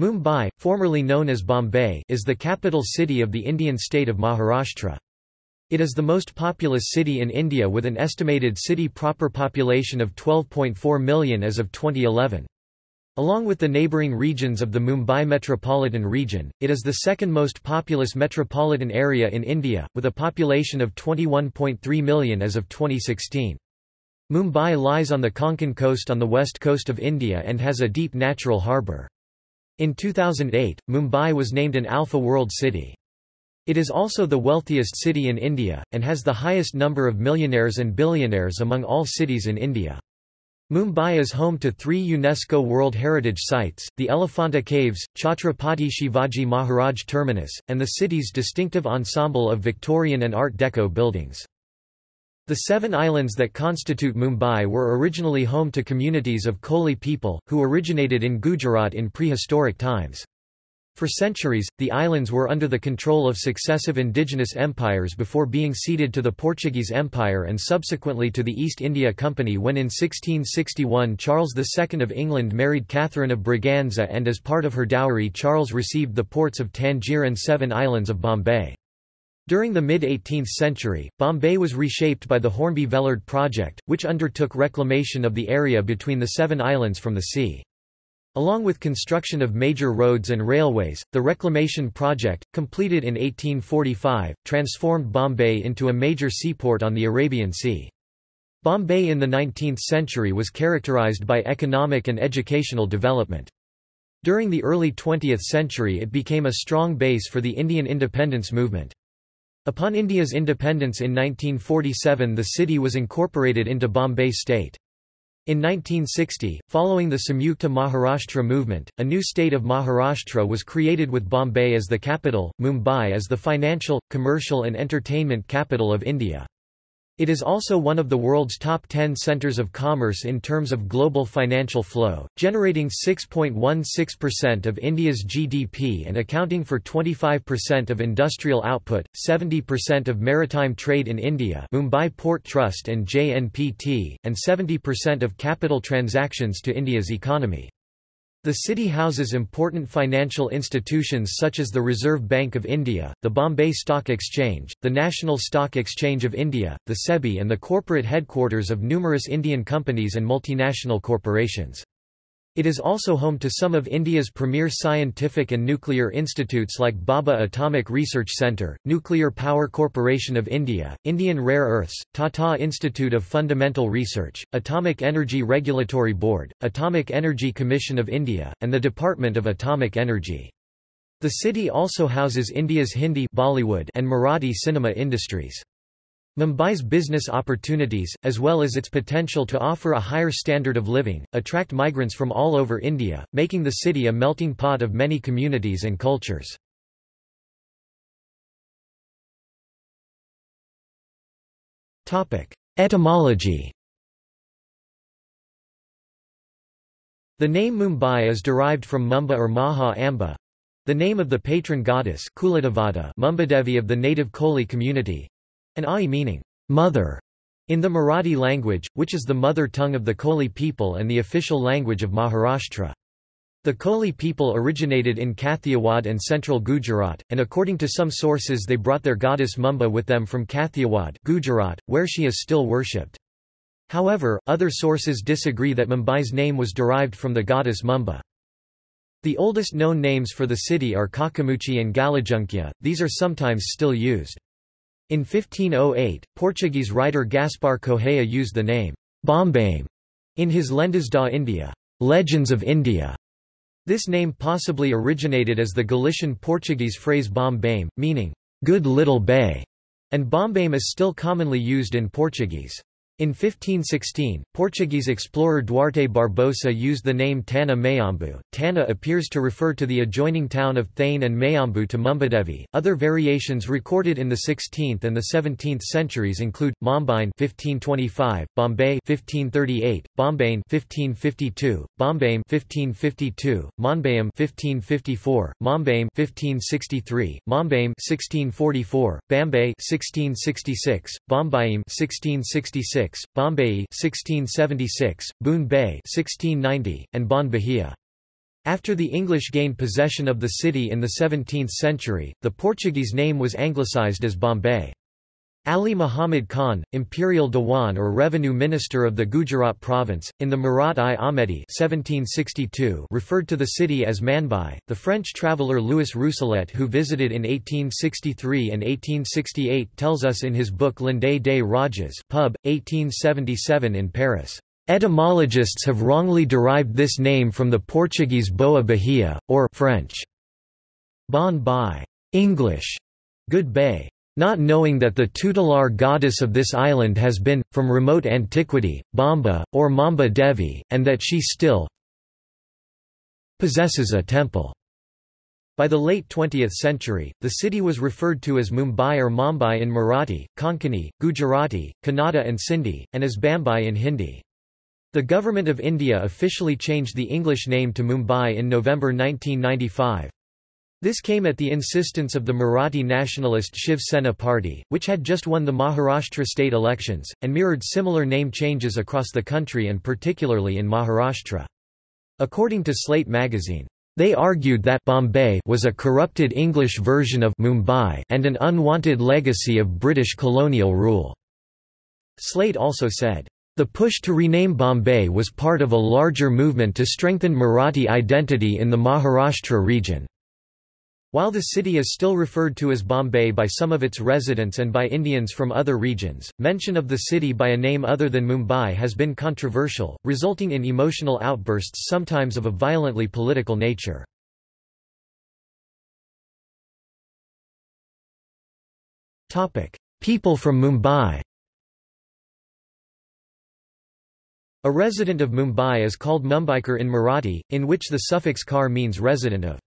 Mumbai, formerly known as Bombay, is the capital city of the Indian state of Maharashtra. It is the most populous city in India with an estimated city proper population of 12.4 million as of 2011. Along with the neighbouring regions of the Mumbai metropolitan region, it is the second most populous metropolitan area in India, with a population of 21.3 million as of 2016. Mumbai lies on the Konkan coast on the west coast of India and has a deep natural harbour. In 2008, Mumbai was named an Alpha World City. It is also the wealthiest city in India, and has the highest number of millionaires and billionaires among all cities in India. Mumbai is home to three UNESCO World Heritage Sites, the Elephanta Caves, Chhatrapati Shivaji Maharaj Terminus, and the city's distinctive ensemble of Victorian and Art Deco buildings. The seven islands that constitute Mumbai were originally home to communities of Koli people, who originated in Gujarat in prehistoric times. For centuries, the islands were under the control of successive indigenous empires before being ceded to the Portuguese Empire and subsequently to the East India Company when in 1661 Charles II of England married Catherine of Braganza and as part of her dowry Charles received the ports of Tangier and seven islands of Bombay. During the mid-18th century, Bombay was reshaped by the Hornby Vellard project, which undertook reclamation of the area between the seven islands from the sea. Along with construction of major roads and railways, the reclamation project, completed in 1845, transformed Bombay into a major seaport on the Arabian Sea. Bombay in the 19th century was characterized by economic and educational development. During the early 20th century it became a strong base for the Indian independence movement. Upon India's independence in 1947 the city was incorporated into Bombay state. In 1960, following the Samyukta Maharashtra movement, a new state of Maharashtra was created with Bombay as the capital, Mumbai as the financial, commercial and entertainment capital of India. It is also one of the world's top 10 centers of commerce in terms of global financial flow, generating 6.16% of India's GDP and accounting for 25% of industrial output, 70% of maritime trade in India Mumbai Port Trust and JNPT, and 70% of capital transactions to India's economy. The city houses important financial institutions such as the Reserve Bank of India, the Bombay Stock Exchange, the National Stock Exchange of India, the SEBI and the corporate headquarters of numerous Indian companies and multinational corporations. It is also home to some of India's premier scientific and nuclear institutes like Bhabha Atomic Research Centre, Nuclear Power Corporation of India, Indian Rare Earths, Tata Institute of Fundamental Research, Atomic Energy Regulatory Board, Atomic Energy Commission of India, and the Department of Atomic Energy. The city also houses India's Hindi Bollywood and Marathi cinema industries. Mumbai's business opportunities, as well as its potential to offer a higher standard of living, attract migrants from all over India, making the city a melting pot of many communities and cultures. Etymology The name Mumbai is derived from Mumba or Maha Amba, the name of the patron goddess Mumbadevi of the native Koli community, an ai meaning, mother, in the Marathi language, which is the mother tongue of the Koli people and the official language of Maharashtra. The Koli people originated in Kathiawad and central Gujarat, and according to some sources they brought their goddess Mumba with them from Kathiawad Gujarat, where she is still worshipped. However, other sources disagree that Mumbai's name was derived from the goddess Mumba. The oldest known names for the city are Kakamuchi and Galajunkya, these are sometimes still used. In 1508, Portuguese writer Gaspar Correia used the name Bombame in his Lendas da India, Legends of India. This name possibly originated as the Galician Portuguese phrase Bombame, meaning good little bay, and Bombame is still commonly used in Portuguese. In 1516, Portuguese explorer Duarte Barbosa used the name Tana Mayambu. Tana appears to refer to the adjoining town of Thane and Mayambu to Mumbadevi. Other variations recorded in the 16th and the 17th centuries include Mombine 1525, Bombay 1538, Bombane 1552, Bombame 1552, Monbayam 1554, Mombame 1563, Mombame 1644, Bombay 1666, Bombayim 1666 Bombay 1676, Boon Bay 1690, and Bon Bahia. After the English gained possession of the city in the 17th century, the Portuguese name was anglicised as Bombay. Ali Muhammad Khan, imperial Dewan or revenue minister of the Gujarat province, in the Mirat-i-Ahmadi 1762 referred to the city as Manbai. The French traveller Louis Rousselet who visited in 1863 and 1868 tells us in his book L'Inde des Rajas pub. 1877 in Paris. Etymologists have wrongly derived this name from the Portuguese Boa Bahia, or French. Bon Bai English, good bay not knowing that the tutelar goddess of this island has been, from remote antiquity, Bamba, or Mamba Devi, and that she still possesses a temple. By the late 20th century, the city was referred to as Mumbai or Mumbai in Marathi, Konkani, Gujarati, Kannada and Sindhi, and as Bambai in Hindi. The Government of India officially changed the English name to Mumbai in November 1995. This came at the insistence of the Marathi nationalist Shiv Sena party, which had just won the Maharashtra state elections, and mirrored similar name changes across the country and particularly in Maharashtra. According to Slate magazine, they argued that Bombay was a corrupted English version of Mumbai and an unwanted legacy of British colonial rule. Slate also said, the push to rename Bombay was part of a larger movement to strengthen Marathi identity in the Maharashtra region. While the city is still referred to as Bombay by some of its residents and by Indians from other regions, mention of the city by a name other than Mumbai has been controversial, resulting in emotional outbursts sometimes of a violently political nature. People from Mumbai A resident of Mumbai is called Mumbaikar in Marathi, in which the suffix kar means resident of.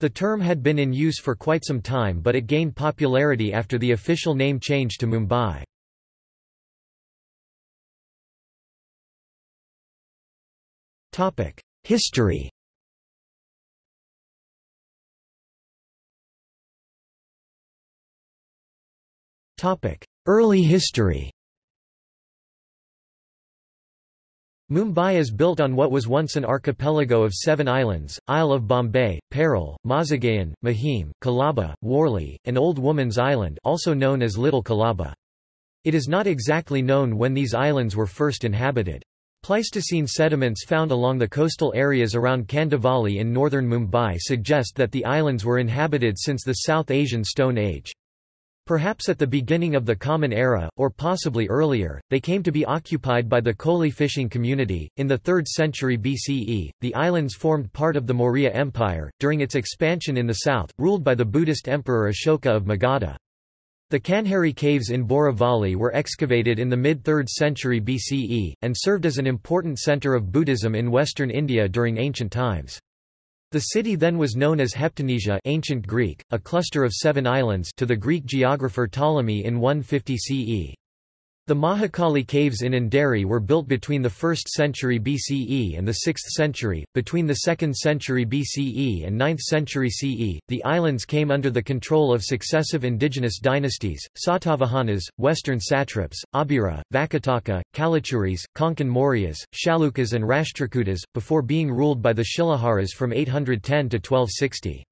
The term had been in use for quite some time but it gained popularity after the official name change to Mumbai. History Early history Mumbai is built on what was once an archipelago of seven islands, Isle of Bombay, Parel, Mazagaon, Mahim, Colaba, Worli, and Old Woman's Island also known as Little Colaba. It is not exactly known when these islands were first inhabited. Pleistocene sediments found along the coastal areas around Kandivali in northern Mumbai suggest that the islands were inhabited since the South Asian Stone Age. Perhaps at the beginning of the Common Era, or possibly earlier, they came to be occupied by the Koli fishing community. In the 3rd century BCE, the islands formed part of the Maurya Empire, during its expansion in the south, ruled by the Buddhist emperor Ashoka of Magadha. The Kanheri caves in Borivali were excavated in the mid-3rd century BCE, and served as an important centre of Buddhism in western India during ancient times. The city then was known as Heptanesia ancient Greek, a cluster of seven islands to the Greek geographer Ptolemy in 150 CE. The Mahakali caves in Andheri were built between the 1st century BCE and the 6th century. Between the 2nd century BCE and 9th century CE, the islands came under the control of successive indigenous dynasties, Satavahanas, western satraps, Abhira, Vakataka, Kalachuris, Konkan Mauryas, Chalukyas and Rashtrakutas, before being ruled by the Shilaharas from 810 to 1260.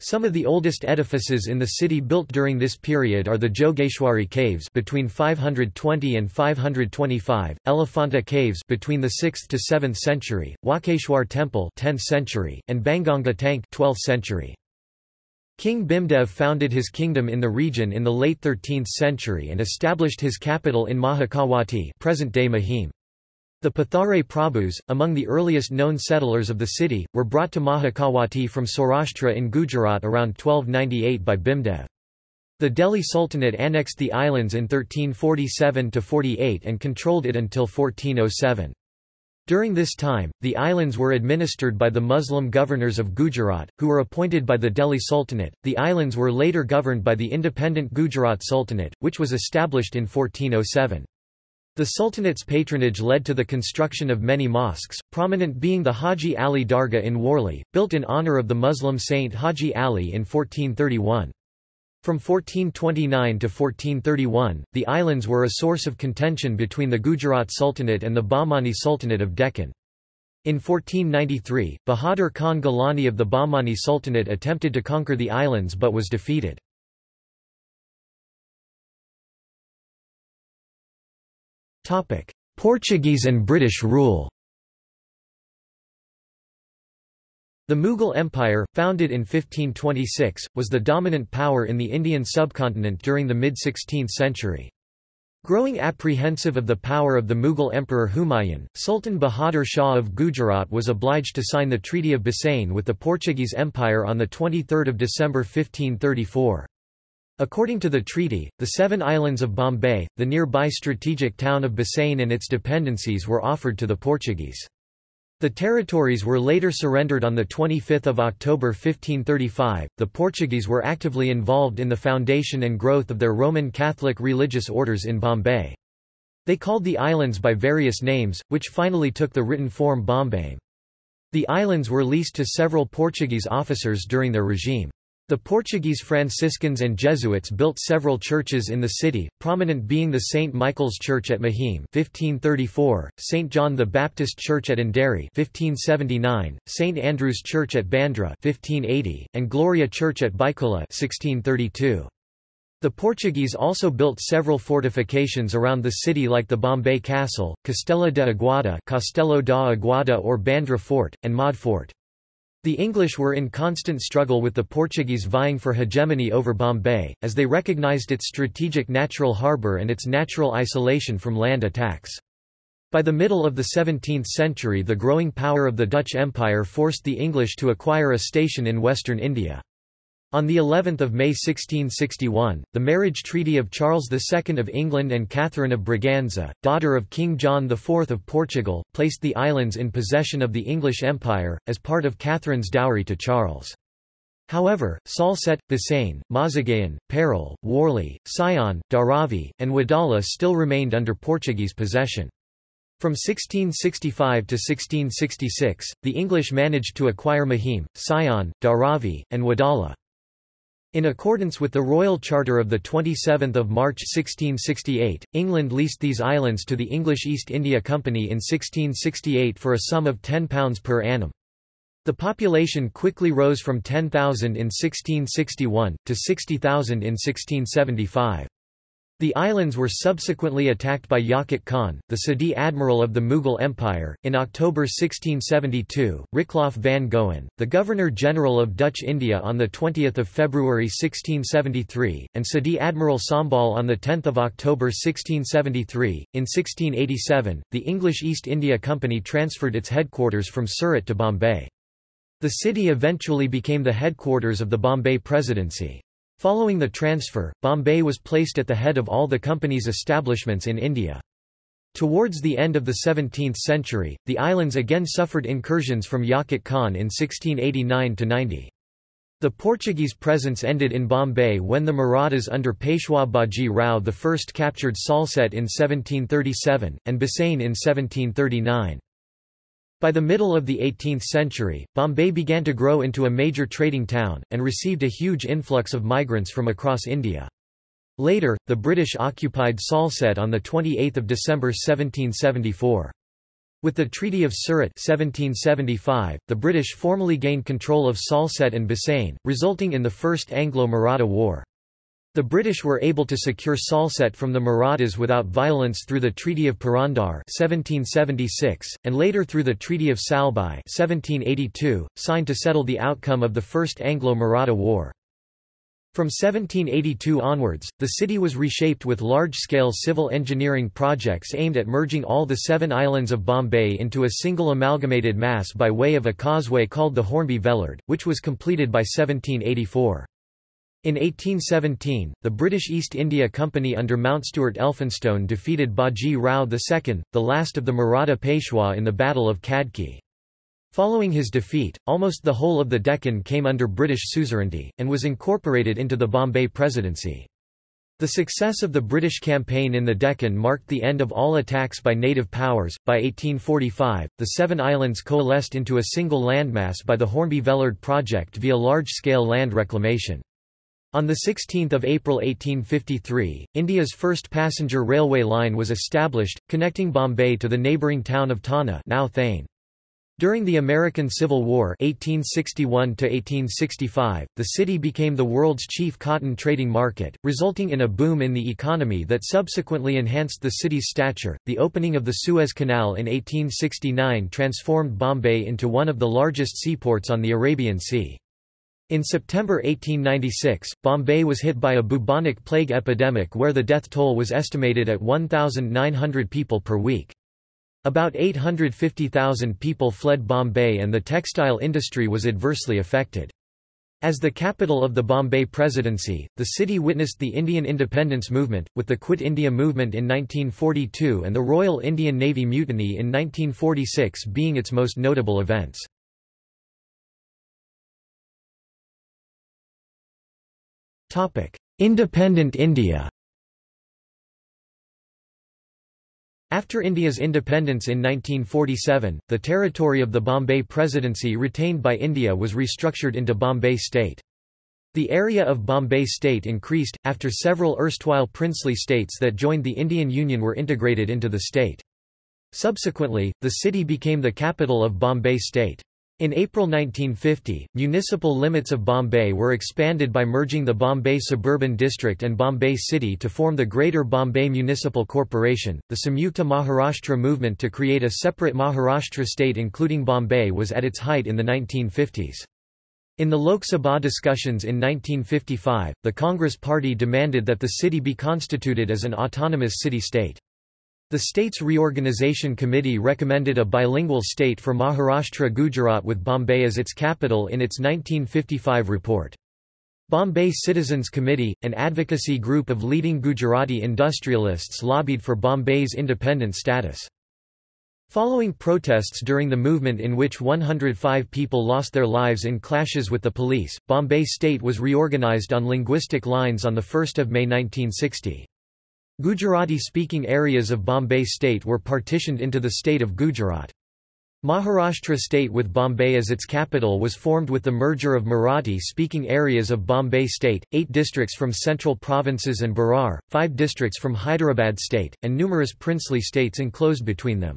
Some of the oldest edifices in the city built during this period are the Jogeshwari Caves between 520 and 525, Elephanta Caves between the 6th to 7th century, Walkeshwar Temple 10th century, and Banganga Tank 12th century. King Bhimdev founded his kingdom in the region in the late 13th century and established his capital in Mahikawati present-day Mahim. The Pathare Prabhus, among the earliest known settlers of the city, were brought to Mahikawati from Saurashtra in Gujarat around 1298 by Bhimdev. The Delhi Sultanate annexed the islands in 1347–48 and controlled it until 1407. During this time, the islands were administered by the Muslim governors of Gujarat, who were appointed by the Delhi Sultanate. The islands were later governed by the independent Gujarat Sultanate, which was established in 1407. The Sultanate's patronage led to the construction of many mosques, prominent being the Haji Ali Dargah in Worli, built in honor of the Muslim saint Haji Ali in 1431. From 1429 to 1431, the islands were a source of contention between the Gujarat Sultanate and the Bahmani Sultanate of Deccan. In 1493, Bahadur Khan Gilani of the Bahmani Sultanate attempted to conquer the islands but was defeated. Portuguese and British rule The Mughal Empire, founded in 1526, was the dominant power in the Indian subcontinent during the mid-16th century. Growing apprehensive of the power of the Mughal Emperor Humayun, Sultan Bahadur Shah of Gujarat was obliged to sign the Treaty of Bassein with the Portuguese Empire on 23 December 1534. According to the treaty, the seven islands of Bombay, the nearby strategic town of Bassein and its dependencies were offered to the Portuguese. The territories were later surrendered on 25 October 1535. The Portuguese were actively involved in the foundation and growth of their Roman Catholic religious orders in Bombay. They called the islands by various names, which finally took the written form Bombay. The islands were leased to several Portuguese officers during their regime. The Portuguese Franciscans and Jesuits built several churches in the city, prominent being the St. Michael's Church at Mahim 1534, St. John the Baptist Church at Andheri 1579, St. Andrew's Church at Bandra 1580, and Gloria Church at Byculla 1632. The Portuguese also built several fortifications around the city like the Bombay Castle, Castella de Aguada Castello da Aguada or Bandra Fort, and Madh Fort. The English were in constant struggle with the Portuguese vying for hegemony over Bombay, as they recognized its strategic natural harbour and its natural isolation from land attacks. By the middle of the 17th century the growing power of the Dutch Empire forced the English to acquire a station in western India. On the 11th of May 1661, the marriage treaty of Charles II of England and Catherine of Braganza, daughter of King John IV of Portugal, placed the islands in possession of the English Empire, as part of Catherine's dowry to Charles. However, Salsette, Bassein, Mazagaon, Parel, Worli, Sion, Dharavi, and Wadala still remained under Portuguese possession. From 1665 to 1666, the English managed to acquire Mahim, Sion, Dharavi, and Wadala. In accordance with the Royal Charter of 27 March 1668, England leased these islands to the English East India Company in 1668 for a sum of £10 per annum. The population quickly rose from 10,000 in 1661, to 60,000 in 1675. The islands were subsequently attacked by Yakut Khan, the Sidi admiral of the Mughal Empire. In October 1672, Richelaaf van Goen, the Governor-General of Dutch India on 20 February 1673, and Sidi Admiral Sambal on 10 October 1673. In 1687, the English East India Company transferred its headquarters from Surat to Bombay. The city eventually became the headquarters of the Bombay Presidency. Following the transfer, Bombay was placed at the head of all the company's establishments in India. Towards the end of the 17th century, the islands again suffered incursions from Yakut Khan in 1689–90. The Portuguese presence ended in Bombay when the Marathas under Peshwa Baji Rao I captured Salsette in 1737, and Bassein in 1739. By the middle of the 18th century, Bombay began to grow into a major trading town, and received a huge influx of migrants from across India. Later, the British occupied Salsette on 28 December 1774. With the Treaty of Surat 1775, the British formally gained control of Salsette and Bassein, resulting in the First Anglo-Maratha War. The British were able to secure Salsette from the Marathas without violence through the Treaty of Purandar 1776, and later through the Treaty of Salbai 1782, signed to settle the outcome of the First Anglo-Maratha War. From 1782 onwards, the city was reshaped with large-scale civil engineering projects aimed at merging all the seven islands of Bombay into a single amalgamated mass by way of a causeway called the Hornby Vellard, which was completed by 1784. In 1817, the British East India Company under Mountstuart Elphinstone defeated Baji Rao II, the last of the Maratha Peshwa in the Battle of Khadki. Following his defeat, almost the whole of the Deccan came under British suzerainty, and was incorporated into the Bombay Presidency. The success of the British campaign in the Deccan marked the end of all attacks by native powers. By 1845, the Seven Islands coalesced into a single landmass by the Hornby Vellard project via large scale land reclamation. On 16 April 1853, India's first passenger railway line was established, connecting Bombay to the neighbouring town of Thana now Thane. During the American Civil War 1861 the city became the world's chief cotton trading market, resulting in a boom in the economy that subsequently enhanced the city's stature. The opening of the Suez Canal in 1869 transformed Bombay into one of the largest seaports on the Arabian Sea. In September 1896, Bombay was hit by a bubonic plague epidemic where the death toll was estimated at 1,900 people per week. About 850,000 people fled Bombay and the textile industry was adversely affected. As the capital of the Bombay Presidency, the city witnessed the Indian independence movement, with the Quit India movement in 1942 and the Royal Indian Navy Mutiny in 1946 being its most notable events. Independent India After India's independence in 1947, the territory of the Bombay Presidency retained by India was restructured into Bombay State. The area of Bombay State increased, after several erstwhile princely states that joined the Indian Union were integrated into the state. Subsequently, the city became the capital of Bombay State. In April 1950, municipal limits of Bombay were expanded by merging the Bombay Suburban District and Bombay City to form the Greater Bombay Municipal Corporation. The Samyukta Maharashtra movement to create a separate Maharashtra state including Bombay was at its height in the 1950s. In the Lok Sabha discussions in 1955, the Congress Party demanded that the city be constituted as an autonomous city-state. The state's reorganization committee recommended a bilingual state for Maharashtra Gujarat with Bombay as its capital in its 1955 report. Bombay Citizens Committee, an advocacy group of leading Gujarati industrialists lobbied for Bombay's independent status. Following protests during the movement in which 105 people lost their lives in clashes with the police, Bombay State was reorganized on linguistic lines on 1 May 1960. Gujarati-speaking areas of Bombay state were partitioned into the state of Gujarat. Maharashtra state with Bombay as its capital was formed with the merger of Marathi-speaking areas of Bombay state, eight districts from central provinces and Berar, five districts from Hyderabad state, and numerous princely states enclosed between them.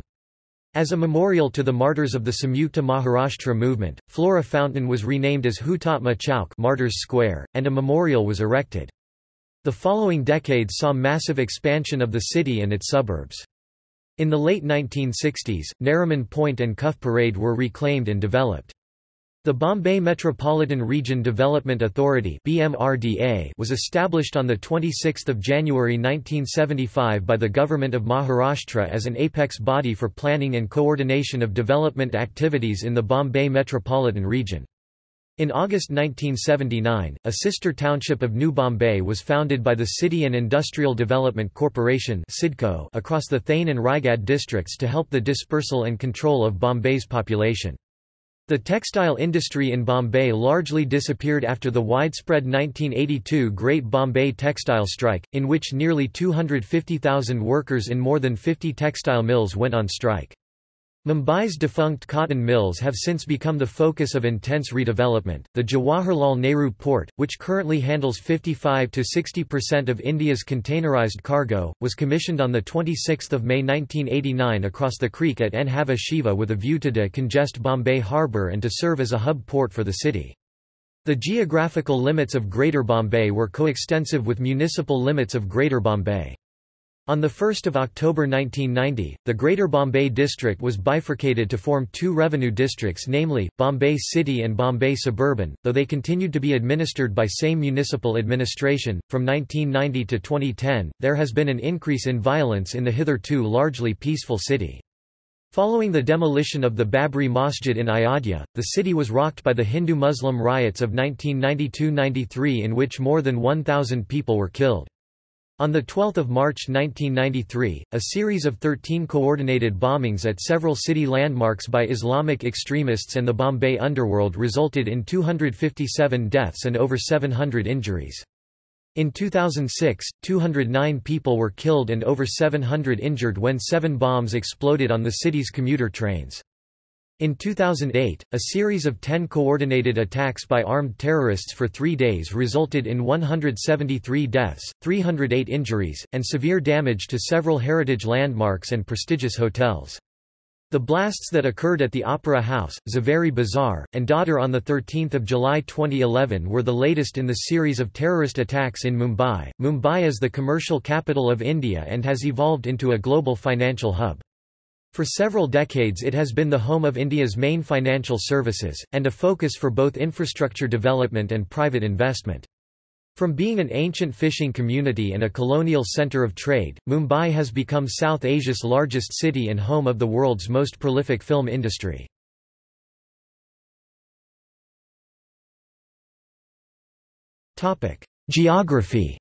As a memorial to the martyrs of the Samyukta Maharashtra movement, Flora Fountain was renamed as Hutatma Chowk Martyrs Square, and a memorial was erected. The following decades saw massive expansion of the city and its suburbs. In the late 1960s, Nariman Point and Cuff Parade were reclaimed and developed. The Bombay Metropolitan Region Development Authority was established on 26 January 1975 by the Government of Maharashtra as an apex body for planning and coordination of development activities in the Bombay Metropolitan Region. In August 1979, a sister township of New Bombay was founded by the City and Industrial Development Corporation across the Thane and Raigad districts to help the dispersal and control of Bombay's population. The textile industry in Bombay largely disappeared after the widespread 1982 Great Bombay Textile Strike, in which nearly 250,000 workers in more than 50 textile mills went on strike. Mumbai's defunct cotton mills have since become the focus of intense redevelopment. The Jawaharlal Nehru Port, which currently handles 55 to 60% of India's containerized cargo, was commissioned on the 26th of May 1989 across the creek at Nhava Sheva with a view to decongest Bombay harbour and to serve as a hub port for the city. The geographical limits of Greater Bombay were coextensive with municipal limits of Greater Bombay. On 1 October 1990, the Greater Bombay District was bifurcated to form two revenue districts namely, Bombay City and Bombay Suburban, though they continued to be administered by same municipal administration. From 1990 to 2010, there has been an increase in violence in the hitherto largely peaceful city. Following the demolition of the Babri Masjid in Ayodhya, the city was rocked by the Hindu-Muslim riots of 1992–93 in which more than 1,000 people were killed. On 12 March 1993, a series of 13 coordinated bombings at several city landmarks by Islamic extremists and the Bombay underworld resulted in 257 deaths and over 700 injuries. In 2006, 209 people were killed and over 700 injured when seven bombs exploded on the city's commuter trains. In 2008, a series of 10 coordinated attacks by armed terrorists for three days resulted in 173 deaths, 308 injuries, and severe damage to several heritage landmarks and prestigious hotels. The blasts that occurred at the Opera House, Zaveri Bazaar, and Dadar on 13 July 2011 were the latest in the series of terrorist attacks in Mumbai. Mumbai is the commercial capital of India and has evolved into a global financial hub. For several decades it has been the home of India's main financial services, and a focus for both infrastructure development and private investment. From being an ancient fishing community and a colonial center of trade, Mumbai has become South Asia's largest city and home of the world's most prolific film industry. Geography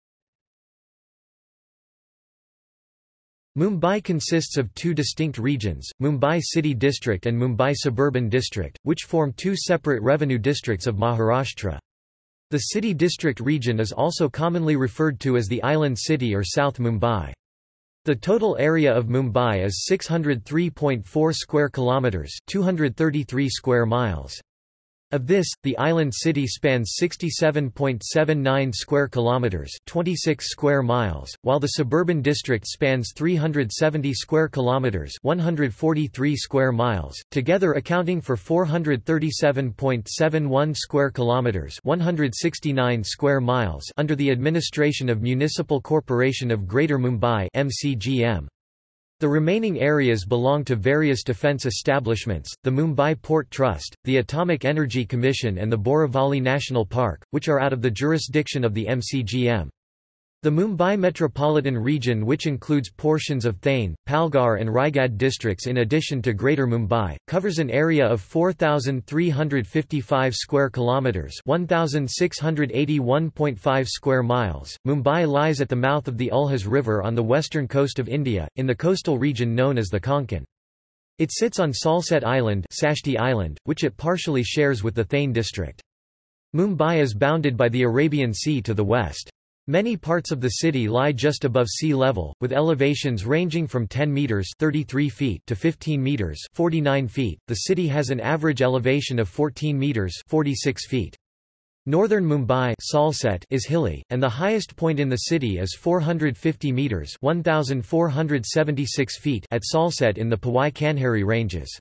Mumbai consists of two distinct regions, Mumbai City District and Mumbai Suburban District, which form two separate revenue districts of Maharashtra. The city district region is also commonly referred to as the Island City or South Mumbai. The total area of Mumbai is 603.4 square kilometers, 233 square miles. Of this, the island city spans 67.79 square kilometers, 26 square miles, while the suburban district spans 370 square kilometers, 143 square miles, together accounting for 437.71 square kilometers, 169 square miles under the administration of Municipal Corporation of Greater Mumbai (MCGM). The remaining areas belong to various defence establishments, the Mumbai Port Trust, the Atomic Energy Commission and the Borivali National Park, which are out of the jurisdiction of the MCGM. The Mumbai metropolitan region which includes portions of Thane, Palghar and Raigad districts in addition to Greater Mumbai, covers an area of 4355 square kilometers, 1681.5 square miles. Mumbai lies at the mouth of the Ulhas River on the western coast of India, in the coastal region known as the Konkan. It sits on Salsette Island, Sashti Island, which it partially shares with the Thane district. Mumbai is bounded by the Arabian Sea to the west. Many parts of the city lie just above sea level, with elevations ranging from 10 meters (33 feet) to 15 meters (49 feet). The city has an average elevation of 14 meters (46 feet). Northern Mumbai Salsette is hilly, and the highest point in the city is 450 metres 1,476 feet at Salsette in the Powai Kanheri ranges.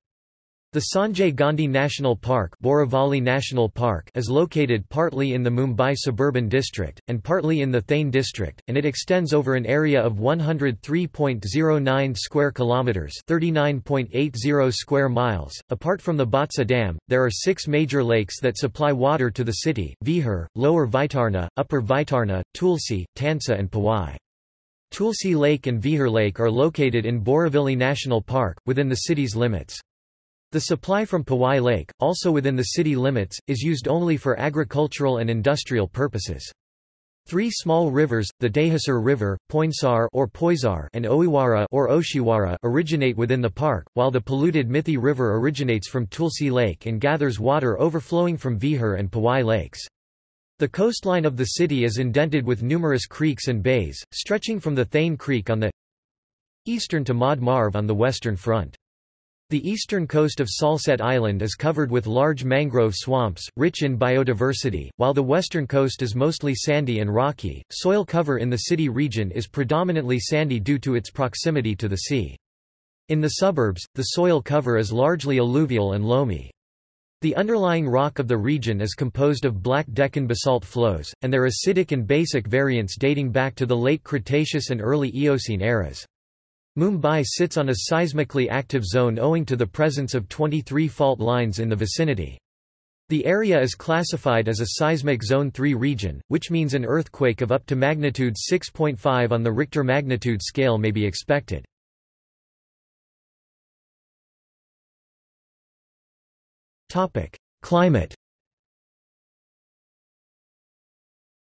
The Sanjay Gandhi National Park, Borivali National Park is located partly in the Mumbai suburban district, and partly in the Thane district, and it extends over an area of 103.09 square kilometres 39.80 square miles. Apart from the Bhatsa Dam, there are six major lakes that supply water to the city, Vihar, Lower Vaitarna, Upper Vaitarna, Tulsi, Tansa and Powai. Tulsi Lake and Vihar Lake are located in Borivali National Park, within the city's limits. The supply from Powai Lake, also within the city limits, is used only for agricultural and industrial purposes. Three small rivers, the Dahisar River, Poinsar or Poisar and Oiwara or Oshiwara originate within the park, while the polluted Mithi River originates from Tulsi Lake and gathers water overflowing from Vihar and Powai lakes. The coastline of the city is indented with numerous creeks and bays, stretching from the Thane Creek on the eastern to Madh Marve on the western front. The eastern coast of Salsette Island is covered with large mangrove swamps, rich in biodiversity, while the western coast is mostly sandy and rocky. Soil cover in the city region is predominantly sandy due to its proximity to the sea. In the suburbs, the soil cover is largely alluvial and loamy. The underlying rock of the region is composed of black Deccan basalt flows, and their acidic and basic variants dating back to the late Cretaceous and early Eocene eras. Mumbai sits on a seismically active zone owing to the presence of 23 fault lines in the vicinity. The area is classified as a seismic zone 3 region, which means an earthquake of up to magnitude 6.5 on the Richter magnitude scale may be expected. Climate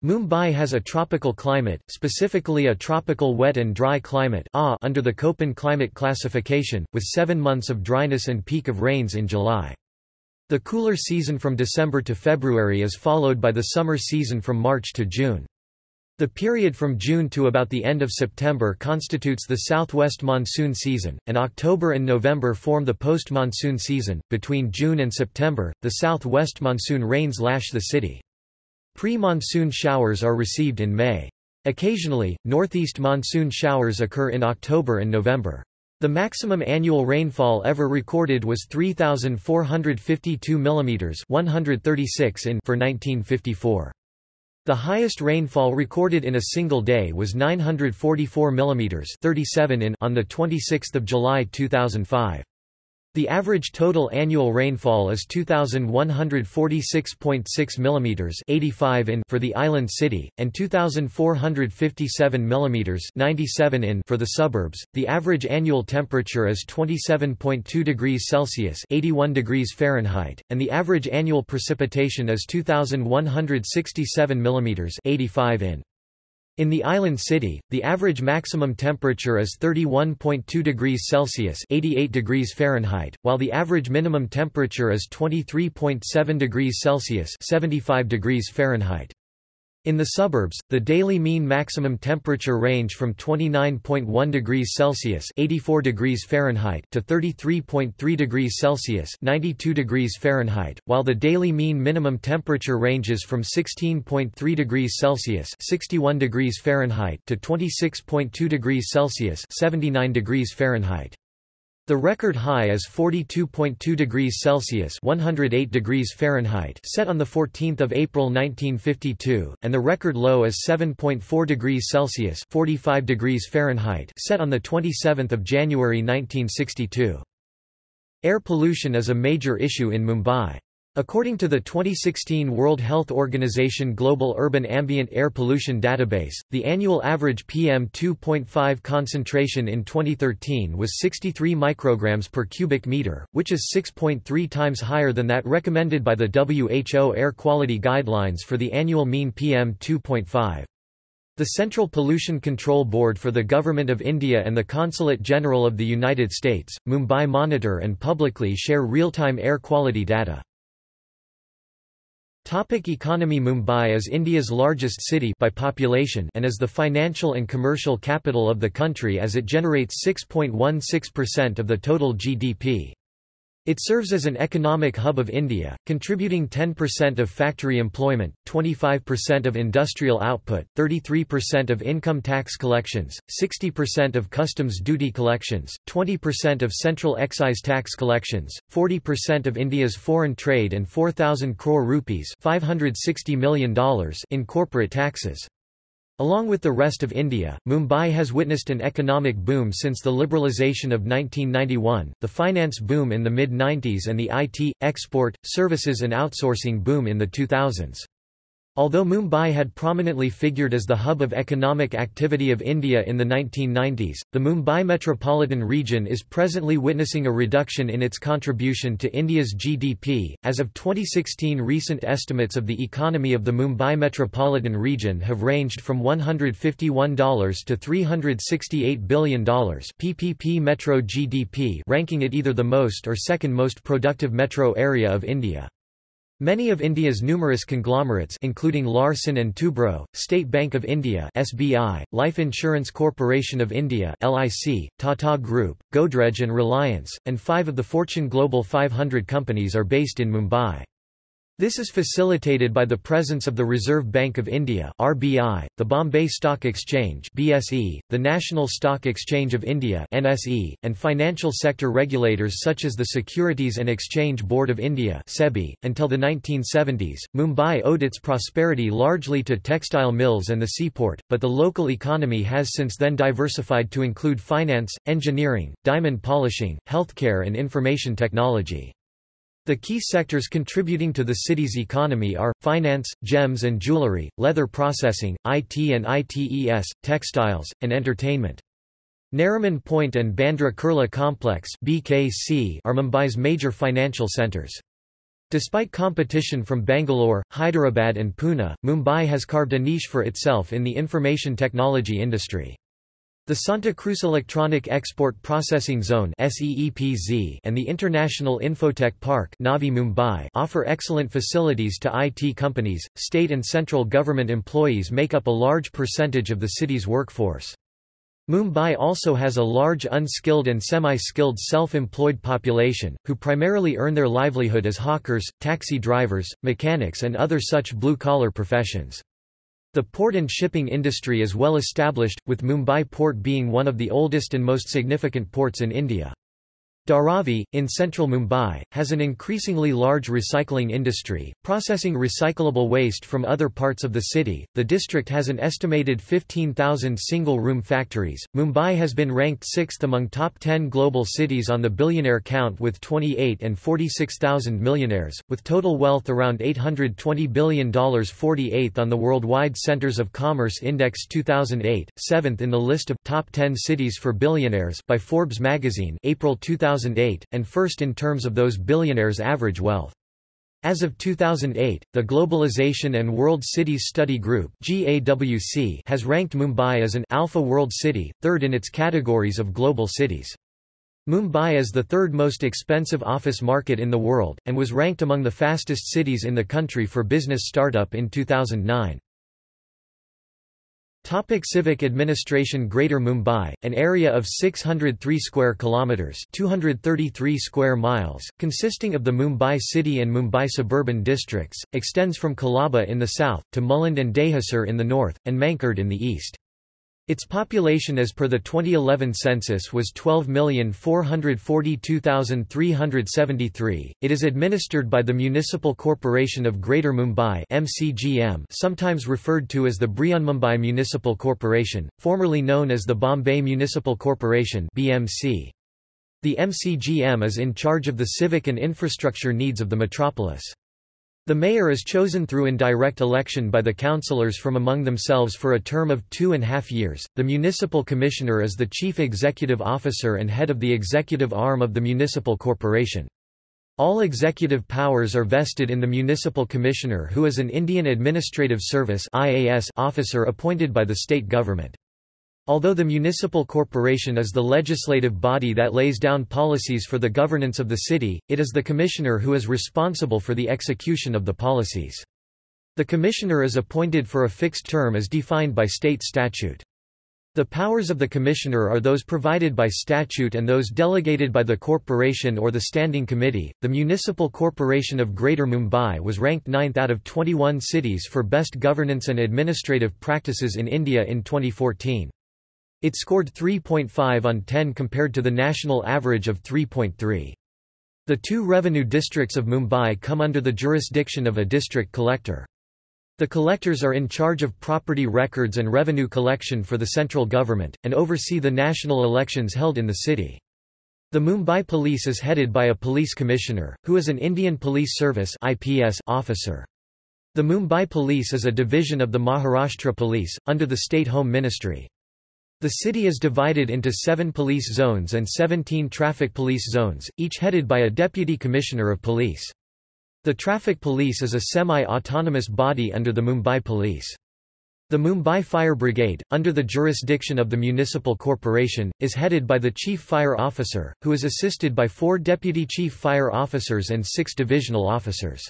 Mumbai has a tropical climate, specifically a tropical wet and dry climate under the Köppen climate classification, with seven months of dryness and peak of rains in July. The cooler season from December to February is followed by the summer season from March to June. The period from June to about the end of September constitutes the southwest monsoon season, and October and November form the post-monsoon season. Between June and September, the southwest monsoon rains lash the city. Pre-monsoon showers are received in May. Occasionally, northeast monsoon showers occur in October and November. The maximum annual rainfall ever recorded was 3452 mm 136 in for 1954. The highest rainfall recorded in a single day was 944 mm 37 in on the 26th of July 2005. The average total annual rainfall is 2146.6 mm 85 in for the island city and 2457 mm 97 in for the suburbs. The average annual temperature is 27.2 degrees Celsius 81 degrees Fahrenheit and the average annual precipitation is 2167 mm 85 in. In the island city, the average maximum temperature is 31.2 degrees Celsius (88 degrees Fahrenheit), while the average minimum temperature is 23.7 degrees Celsius (75 degrees Fahrenheit). In the suburbs, the daily mean maximum temperature range from 29.1 degrees Celsius (84 degrees Fahrenheit) to 33.3 degrees Celsius (92 degrees Fahrenheit), while the daily mean minimum temperature ranges from 16.3 degrees Celsius (61 degrees Fahrenheit) to 26.2 degrees Celsius (79 degrees Fahrenheit). The record high is 42.2 degrees Celsius (108 degrees Fahrenheit) set on the 14th of April 1952, and the record low is 7.4 degrees Celsius (45 degrees Fahrenheit) set on the 27th of January 1962. Air pollution is a major issue in Mumbai. According to the 2016 World Health Organization Global Urban Ambient Air Pollution Database, the annual average PM2.5 concentration in 2013 was 63 micrograms per cubic meter, which is 6.3 times higher than that recommended by the WHO air quality guidelines for the annual mean PM2.5. The Central Pollution Control Board for the Government of India and the Consulate General of the United States, Mumbai monitor and publicly share real-time air quality data. Topic economy Mumbai is India's largest city by population and is the financial and commercial capital of the country as it generates 6.16% of the total GDP. It serves as an economic hub of India, contributing 10% of factory employment, 25% of industrial output, 33% of income tax collections, 60% of customs duty collections, 20% of central excise tax collections, 40% of India's foreign trade and 4,000 crore rupees $560 million in corporate taxes. Along with the rest of India, Mumbai has witnessed an economic boom since the liberalisation of 1991, the finance boom in the mid-90s and the IT, export, services and outsourcing boom in the 2000s. Although Mumbai had prominently figured as the hub of economic activity of India in the 1990s, the Mumbai metropolitan region is presently witnessing a reduction in its contribution to India's GDP. As of 2016, recent estimates of the economy of the Mumbai metropolitan region have ranged from $151 to $368 billion PPP metro GDP, ranking it either the most or second most productive metro area of India. Many of India's numerous conglomerates including Larsen & Toubro, State Bank of India (SBI), Life Insurance Corporation of India (LIC), Tata Group, Godrej and Reliance, and 5 of the Fortune Global 500 companies are based in Mumbai. This is facilitated by the presence of the Reserve Bank of India (RBI), the Bombay Stock Exchange (BSE), the National Stock Exchange of India (NSE), and financial sector regulators such as the Securities and Exchange Board of India (SEBI). Until the 1970s, Mumbai owed its prosperity largely to textile mills and the seaport, but the local economy has since then diversified to include finance, engineering, diamond polishing, healthcare and information technology. The key sectors contributing to the city's economy are, finance, gems and jewelry, leather processing, IT and ITES, textiles, and entertainment. Nariman Point and Bandra Kurla Complex BKC are Mumbai's major financial centres. Despite competition from Bangalore, Hyderabad and Pune, Mumbai has carved a niche for itself in the information technology industry. The Santa Cruz Electronic Export Processing Zone and the International Infotech Park Navi Mumbai offer excellent facilities to IT companies. State and central government employees make up a large percentage of the city's workforce. Mumbai also has a large unskilled and semi-skilled self-employed population, who primarily earn their livelihood as hawkers, taxi drivers, mechanics and other such blue-collar professions. The port and shipping industry is well established, with Mumbai port being one of the oldest and most significant ports in India. Dharavi, in central Mumbai, has an increasingly large recycling industry, processing recyclable waste from other parts of the city. The district has an estimated 15,000 single room factories. Mumbai has been ranked sixth among top 10 global cities on the billionaire count with 28 and 46,000 millionaires, with total wealth around $820 billion, 48th on the Worldwide Centers of Commerce Index 2008, 7th in the list of top 10 cities for billionaires by Forbes magazine, April 2000. 2008, and first in terms of those billionaires' average wealth. As of 2008, the Globalization and World Cities Study Group (GAWC) has ranked Mumbai as an Alpha World City, third in its categories of global cities. Mumbai is the third most expensive office market in the world, and was ranked among the fastest cities in the country for business startup in 2009. Topic civic administration Greater Mumbai, an area of 603 square kilometers, 233 square miles, consisting of the Mumbai city and Mumbai suburban districts, extends from Colaba in the south to Mulund and Dahisar in the north and Mankhurd in the east. Its population as per the 2011 census was 12,442,373. It is administered by the Municipal Corporation of Greater Mumbai (MCGM), sometimes referred to as the Brihanmumbai Municipal Corporation, formerly known as the Bombay Municipal Corporation (BMC). The MCGM is in charge of the civic and infrastructure needs of the metropolis. The mayor is chosen through indirect election by the councillors from among themselves for a term of two and a half years. The municipal commissioner is the chief executive officer and head of the executive arm of the municipal corporation. All executive powers are vested in the municipal commissioner who is an Indian Administrative Service officer appointed by the state government. Although the municipal corporation is the legislative body that lays down policies for the governance of the city, it is the commissioner who is responsible for the execution of the policies. The commissioner is appointed for a fixed term as defined by state statute. The powers of the commissioner are those provided by statute and those delegated by the corporation or the standing committee. The Municipal Corporation of Greater Mumbai was ranked 9th out of 21 cities for best governance and administrative practices in India in 2014. It scored 3.5 on 10 compared to the national average of 3.3. The two revenue districts of Mumbai come under the jurisdiction of a district collector. The collectors are in charge of property records and revenue collection for the central government, and oversee the national elections held in the city. The Mumbai Police is headed by a police commissioner, who is an Indian Police Service officer. The Mumbai Police is a division of the Maharashtra Police, under the State Home Ministry. The city is divided into seven police zones and 17 traffic police zones, each headed by a deputy commissioner of police. The traffic police is a semi-autonomous body under the Mumbai Police. The Mumbai Fire Brigade, under the jurisdiction of the municipal corporation, is headed by the Chief Fire Officer, who is assisted by four Deputy Chief Fire Officers and six divisional officers.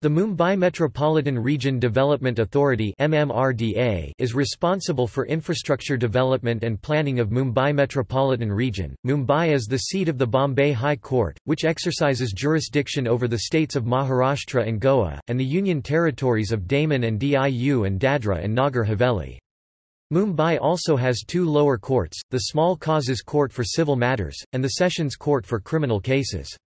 The Mumbai Metropolitan Region Development Authority is responsible for infrastructure development and planning of Mumbai Metropolitan Region. Mumbai is the seat of the Bombay High Court, which exercises jurisdiction over the states of Maharashtra and Goa, and the union territories of Daman and Diu and Dadra and Nagar Haveli. Mumbai also has two lower courts, the Small Causes Court for civil matters, and the Sessions Court for criminal cases.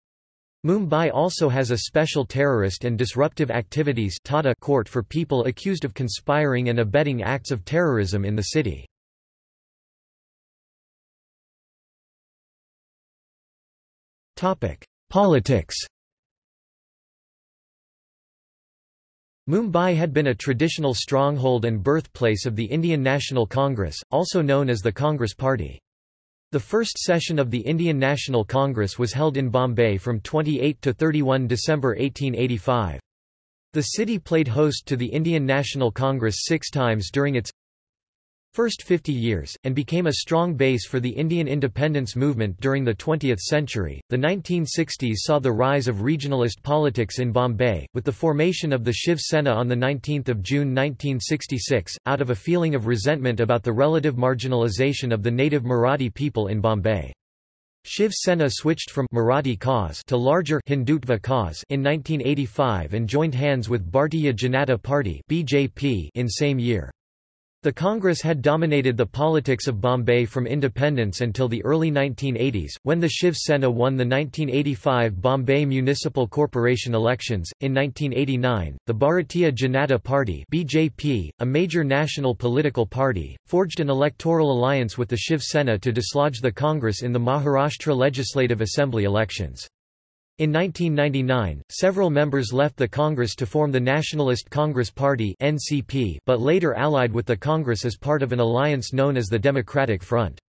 Mumbai also has a special terrorist and disruptive activities court for people accused of conspiring and abetting acts of terrorism in the city. Politics Mumbai had been a traditional stronghold and birthplace of the Indian National Congress, also known as the Congress Party. The first session of the Indian National Congress was held in Bombay from 28 to 31 December 1885. The city played host to the Indian National Congress six times during its first 50 years, and became a strong base for the Indian independence movement during the 20th century. The 1960s saw the rise of regionalist politics in Bombay, with the formation of the Shiv Sena on 19 June 1966, out of a feeling of resentment about the relative marginalization of the native Marathi people in Bombay. Shiv Sena switched from Marathi cause to larger Hindutva cause in 1985 and joined hands with Bharatiya Janata Party (BJP) in same year. The Congress had dominated the politics of Bombay from independence until the early 1980s, when the Shiv Sena won the 1985 Bombay Municipal Corporation elections. In 1989, the Bharatiya Janata Party (BJP), a major national political party, forged an electoral alliance with the Shiv Sena to dislodge the Congress in the Maharashtra Legislative Assembly elections. In 1999, several members left the Congress to form the Nationalist Congress Party but later allied with the Congress as part of an alliance known as the Democratic Front.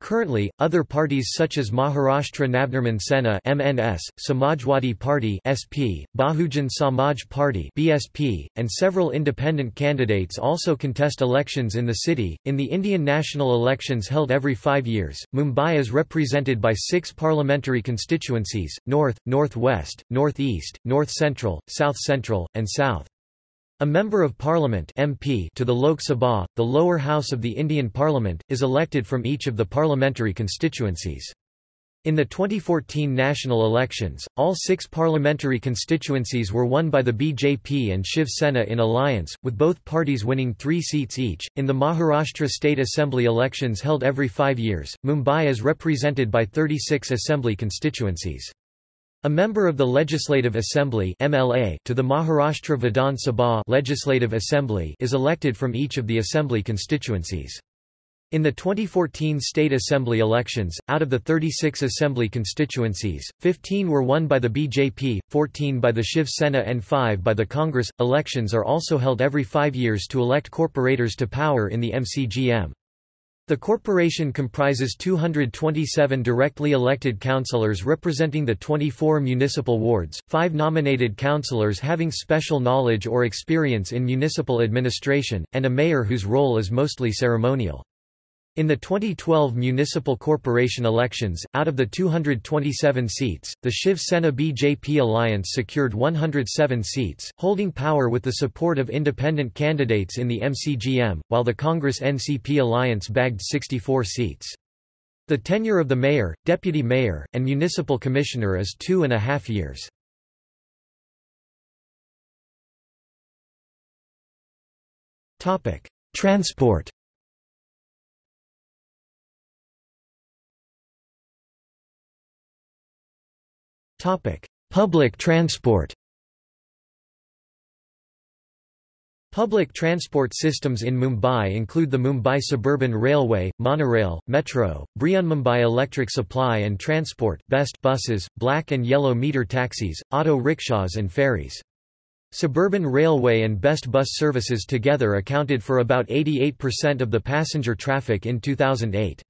Currently, other parties such as Maharashtra Navnirman Sena (MNS), Samajwadi Party (SP), Bahujan Samaj Party (BSP), and several independent candidates also contest elections in the city. In the Indian national elections held every 5 years, Mumbai is represented by 6 parliamentary constituencies: North, Northwest, Northeast, North Central, South Central, and South. A Member of Parliament MP to the Lok Sabha, the lower house of the Indian Parliament, is elected from each of the parliamentary constituencies. In the 2014 national elections, all six parliamentary constituencies were won by the BJP and Shiv Sena in alliance, with both parties winning three seats each. In the Maharashtra State Assembly elections held every five years, Mumbai is represented by 36 assembly constituencies. A member of the Legislative Assembly MLA to the Maharashtra Vidhan Sabha Legislative Assembly is elected from each of the assembly constituencies. In the 2014 state assembly elections, out of the 36 assembly constituencies, 15 were won by the BJP, 14 by the Shiv Sena and 5 by the Congress. Elections are also held every 5 years to elect corporators to power in the MCGM. The corporation comprises 227 directly elected councillors representing the 24 municipal wards, five nominated councillors having special knowledge or experience in municipal administration, and a mayor whose role is mostly ceremonial. In the 2012 municipal corporation elections, out of the 227 seats, the Shiv Sena BJP alliance secured 107 seats, holding power with the support of independent candidates in the MCGM, while the Congress NCP alliance bagged 64 seats. The tenure of the mayor, deputy mayor, and municipal commissioner is two and a half years. Transport Topic: Public transport. Public transport systems in Mumbai include the Mumbai Suburban Railway, Monorail, Metro, Mumbai Electric Supply and Transport BEST buses, black and yellow meter taxis, auto rickshaws and ferries. Suburban Railway and Best bus services together accounted for about 88% of the passenger traffic in 2008.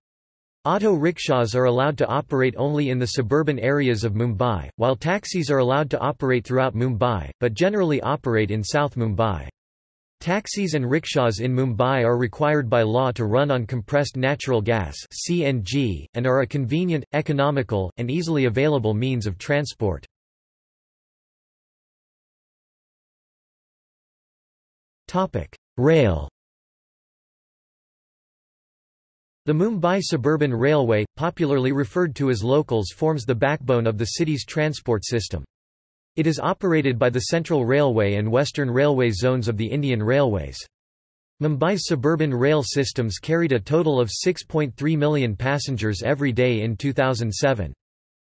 Auto rickshaws are allowed to operate only in the suburban areas of Mumbai, while taxis are allowed to operate throughout Mumbai, but generally operate in South Mumbai. Taxis and rickshaws in Mumbai are required by law to run on compressed natural gas (CNG) and are a convenient, economical, and easily available means of transport. Topic: Rail the Mumbai Suburban Railway, popularly referred to as locals forms the backbone of the city's transport system. It is operated by the Central Railway and Western Railway zones of the Indian Railways. Mumbai's suburban rail systems carried a total of 6.3 million passengers every day in 2007.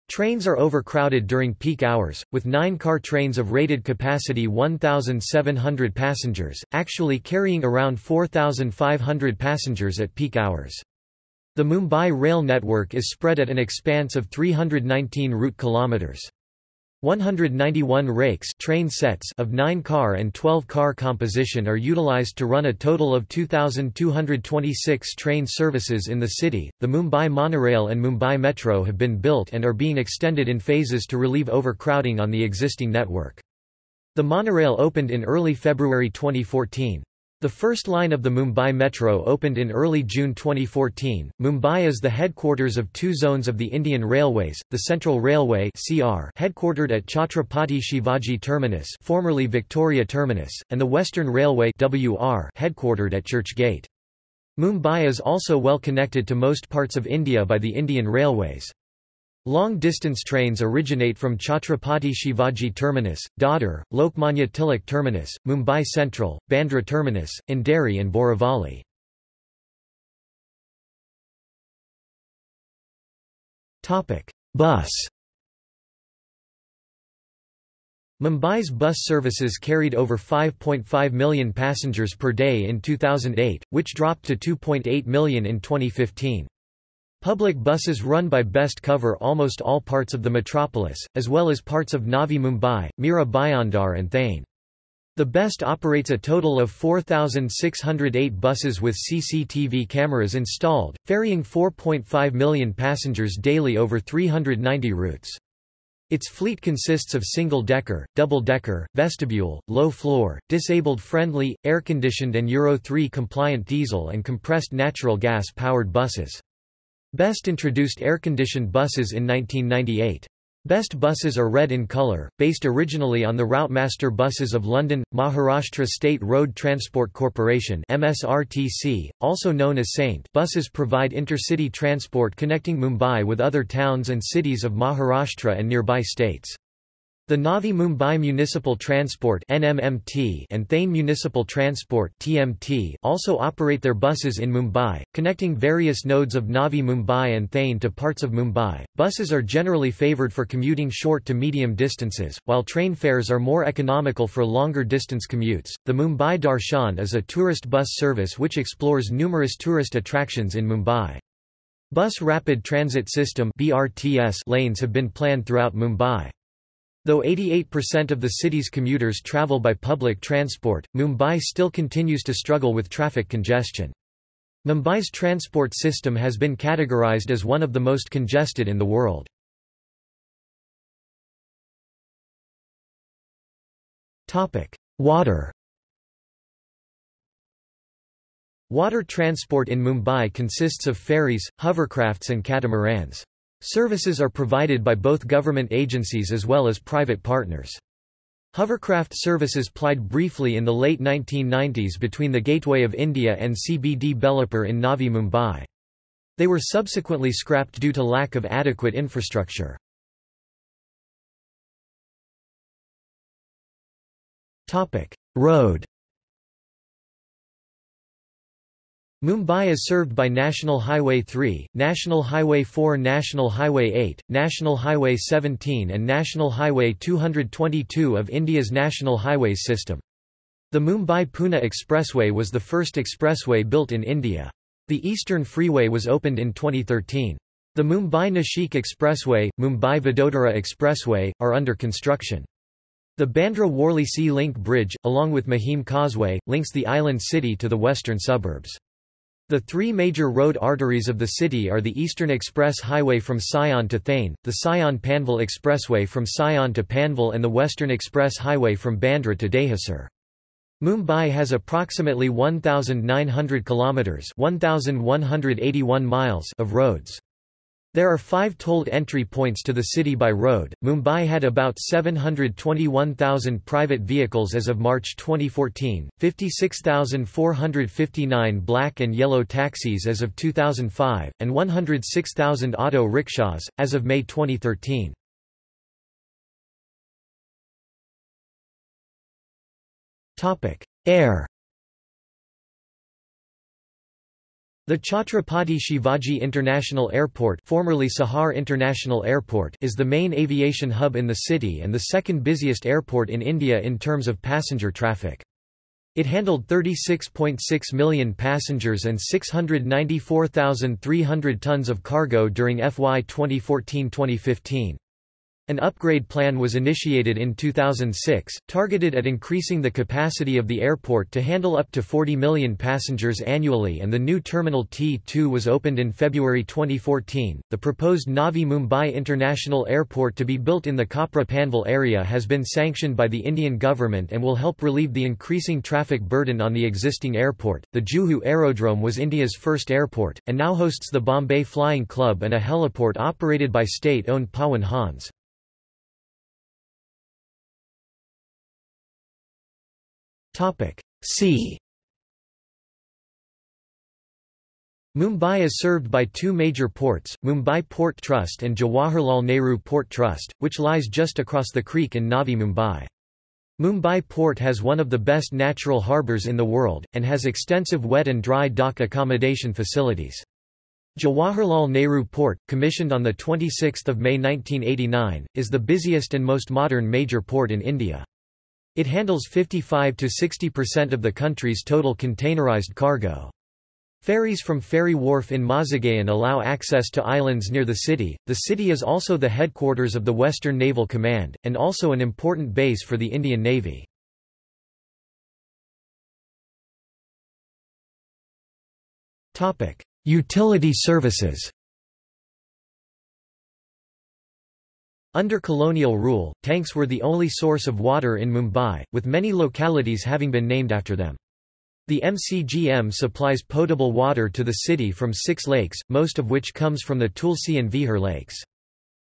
Trains are overcrowded during peak hours, with nine-car trains of rated capacity 1,700 passengers, actually carrying around 4,500 passengers at peak hours. The Mumbai rail network is spread at an expanse of 319 route kilometers. 191 rakes train sets of 9-car and 12-car composition are utilized to run a total of 2226 train services in the city. The Mumbai monorail and Mumbai Metro have been built and are being extended in phases to relieve overcrowding on the existing network. The monorail opened in early February 2014. The first line of the Mumbai Metro opened in early June 2014. Mumbai is the headquarters of two zones of the Indian Railways, the Central Railway (CR), headquartered at Chhatrapati Shivaji Terminus, formerly Victoria Terminus, and the Western Railway (WR), headquartered at Church Gate. Mumbai is also well connected to most parts of India by the Indian Railways. Long-distance trains originate from Chhatrapati Shivaji Terminus, Dadar, Lokmanya Tilak Terminus, Mumbai Central, Bandra Terminus, Andheri and Borivali. Bus Mumbai's bus services carried over 5.5 million passengers per day in 2008, which dropped to 2.8 million in 2015. Public buses run by Best cover almost all parts of the metropolis, as well as parts of Navi Mumbai, Mira Bhayandar and Thane. The Best operates a total of 4,608 buses with CCTV cameras installed, ferrying 4.5 million passengers daily over 390 routes. Its fleet consists of single-decker, double-decker, vestibule, low-floor, disabled-friendly, air-conditioned and Euro 3 compliant diesel and compressed natural gas-powered buses. Best introduced air-conditioned buses in 1998. Best buses are red in colour, based originally on the Routemaster buses of London, Maharashtra State Road Transport Corporation MSRTC, also known as Saint buses provide intercity transport connecting Mumbai with other towns and cities of Maharashtra and nearby states. The Navi Mumbai Municipal Transport (NMMT) and Thane Municipal Transport (TMT) also operate their buses in Mumbai, connecting various nodes of Navi Mumbai and Thane to parts of Mumbai. Buses are generally favoured for commuting short to medium distances, while train fares are more economical for longer distance commutes. The Mumbai Darshan is a tourist bus service which explores numerous tourist attractions in Mumbai. Bus Rapid Transit System (BRTS) lanes have been planned throughout Mumbai. Though 88% of the city's commuters travel by public transport, Mumbai still continues to struggle with traffic congestion. Mumbai's transport system has been categorized as one of the most congested in the world. Water Water transport in Mumbai consists of ferries, hovercrafts and catamarans. Services are provided by both government agencies as well as private partners. Hovercraft services plied briefly in the late 1990s between the Gateway of India and CBD Belapur in Navi Mumbai. They were subsequently scrapped due to lack of adequate infrastructure. Road Mumbai is served by National Highway 3, National Highway 4 National Highway 8, National Highway 17 and National Highway 222 of India's National Highways system. The Mumbai-Pune Expressway was the first expressway built in India. The Eastern Freeway was opened in 2013. The Mumbai-Nashik Expressway, Mumbai-Vadodara Expressway, are under construction. The Bandra-Worli Sea Link Bridge, along with Mahim Causeway, links the island city to the western suburbs. The three major road arteries of the city are the Eastern Express Highway from Sion to Thane, the Sion-Panvel Expressway from Sion to Panvel and the Western Express Highway from Bandra to Dahisar. Mumbai has approximately 1,900 kilometres 1,181 miles of roads. There are five tolled entry points to the city by road. Mumbai had about 721,000 private vehicles as of March 2014, 56,459 black and yellow taxis as of 2005, and 106,000 auto rickshaws, as of May 2013. Air The Chhatrapati Shivaji International Airport, formerly Sahar International Airport is the main aviation hub in the city and the second busiest airport in India in terms of passenger traffic. It handled 36.6 million passengers and 694,300 tons of cargo during FY 2014-2015. An upgrade plan was initiated in 2006, targeted at increasing the capacity of the airport to handle up to 40 million passengers annually, and the new Terminal T2 was opened in February 2014. The proposed Navi Mumbai International Airport to be built in the Kopra Panvel area has been sanctioned by the Indian government and will help relieve the increasing traffic burden on the existing airport. The Juhu Aerodrome was India's first airport, and now hosts the Bombay Flying Club and a heliport operated by state owned Pawan Hans. Topic C Mumbai is served by two major ports, Mumbai Port Trust and Jawaharlal Nehru Port Trust, which lies just across the creek in Navi Mumbai. Mumbai Port has one of the best natural harbours in the world, and has extensive wet and dry dock accommodation facilities. Jawaharlal Nehru Port, commissioned on 26 May 1989, is the busiest and most modern major port in India. It handles 55 to 60% of the country's total containerized cargo. Ferries from Ferry Wharf in Mazagaon allow access to islands near the city. The city is also the headquarters of the Western Naval Command, and also an important base for the Indian Navy. Utility services Under colonial rule, tanks were the only source of water in Mumbai, with many localities having been named after them. The MCGM supplies potable water to the city from six lakes, most of which comes from the Tulsi and Vihar lakes.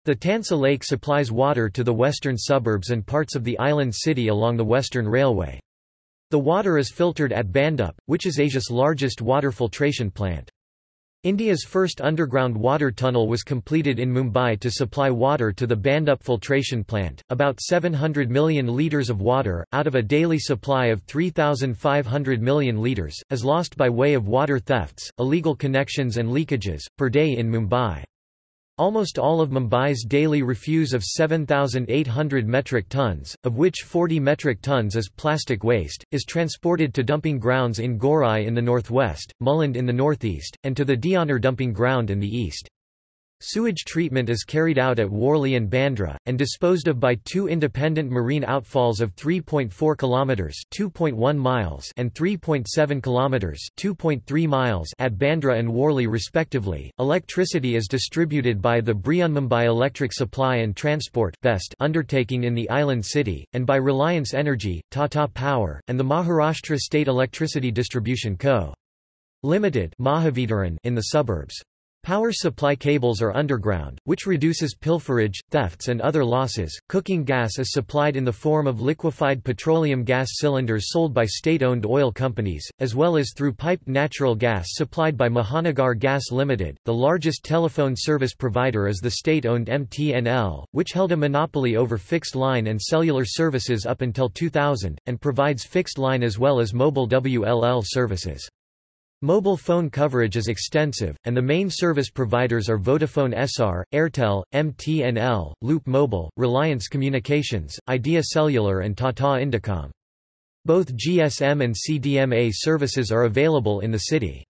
The Tansa Lake supplies water to the western suburbs and parts of the island city along the Western Railway. The water is filtered at Bhandup, which is Asia's largest water filtration plant. India's first underground water tunnel was completed in Mumbai to supply water to the Bhandup filtration plant. About 700 million litres of water, out of a daily supply of 3,500 million litres, is lost by way of water thefts, illegal connections, and leakages, per day in Mumbai. Almost all of Mumbai's daily refuse of 7,800 metric tons, of which 40 metric tons is plastic waste, is transported to dumping grounds in Gorai in the northwest, Mulund in the northeast, and to the Deonar dumping ground in the east. Sewage treatment is carried out at Worli and Bandra, and disposed of by two independent marine outfalls of 3.4 kilometers (2.1 miles) and 3.7 kilometers (2.3 miles) at Bandra and Worli respectively. Electricity is distributed by the Mumbai Electric Supply and Transport (BEST) undertaking in the island city, and by Reliance Energy, Tata Power, and the Maharashtra State Electricity Distribution Co. Limited in the suburbs. Power supply cables are underground, which reduces pilferage, thefts and other losses. Cooking gas is supplied in the form of liquefied petroleum gas cylinders sold by state-owned oil companies, as well as through piped natural gas supplied by Mahanagar Gas Limited. The largest telephone service provider is the state-owned MTNL, which held a monopoly over fixed line and cellular services up until 2000 and provides fixed line as well as mobile WLL services. Mobile phone coverage is extensive, and the main service providers are Vodafone Essar, Airtel, MTNL, Loop Mobile, Reliance Communications, Idea Cellular and Tata Indicom. Both GSM and CDMA services are available in the city.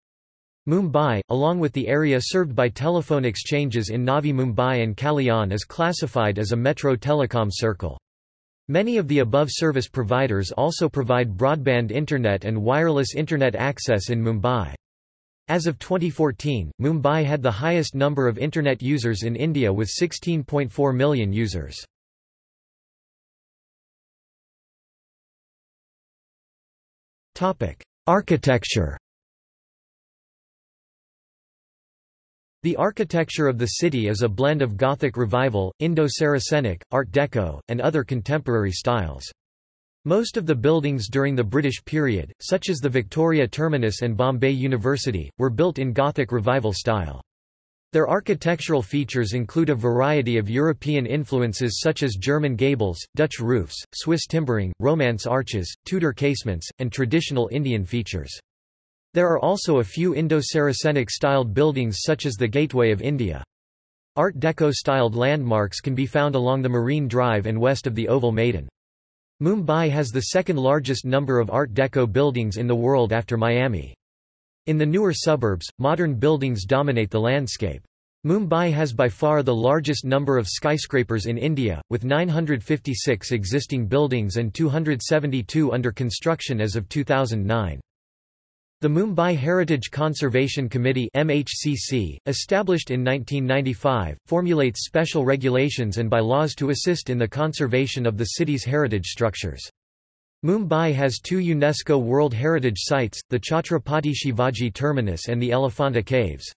Mumbai, along with the area served by telephone exchanges in Navi Mumbai and Kalyan is classified as a metro telecom circle. Many of the above service providers also provide broadband internet and wireless internet access in Mumbai. As of 2014, Mumbai had the highest number of internet users in India with 16.4 million users. Architecture The architecture of the city is a blend of Gothic Revival, Indo-Saracenic, Art Deco, and other contemporary styles. Most of the buildings during the British period, such as the Victoria Terminus and Bombay University, were built in Gothic Revival style. Their architectural features include a variety of European influences such as German gables, Dutch roofs, Swiss timbering, Romance arches, Tudor casements, and traditional Indian features. There are also a few Indo-Saracenic styled buildings such as the Gateway of India. Art Deco-styled landmarks can be found along the Marine Drive and west of the Oval Maidan. Mumbai has the second largest number of Art Deco buildings in the world after Miami. In the newer suburbs, modern buildings dominate the landscape. Mumbai has by far the largest number of skyscrapers in India, with 956 existing buildings and 272 under construction as of 2009. The Mumbai Heritage Conservation Committee MHCC, established in 1995, formulates special regulations and bylaws to assist in the conservation of the city's heritage structures. Mumbai has two UNESCO World Heritage Sites, the Chhatrapati Shivaji Terminus and the Elephanta Caves.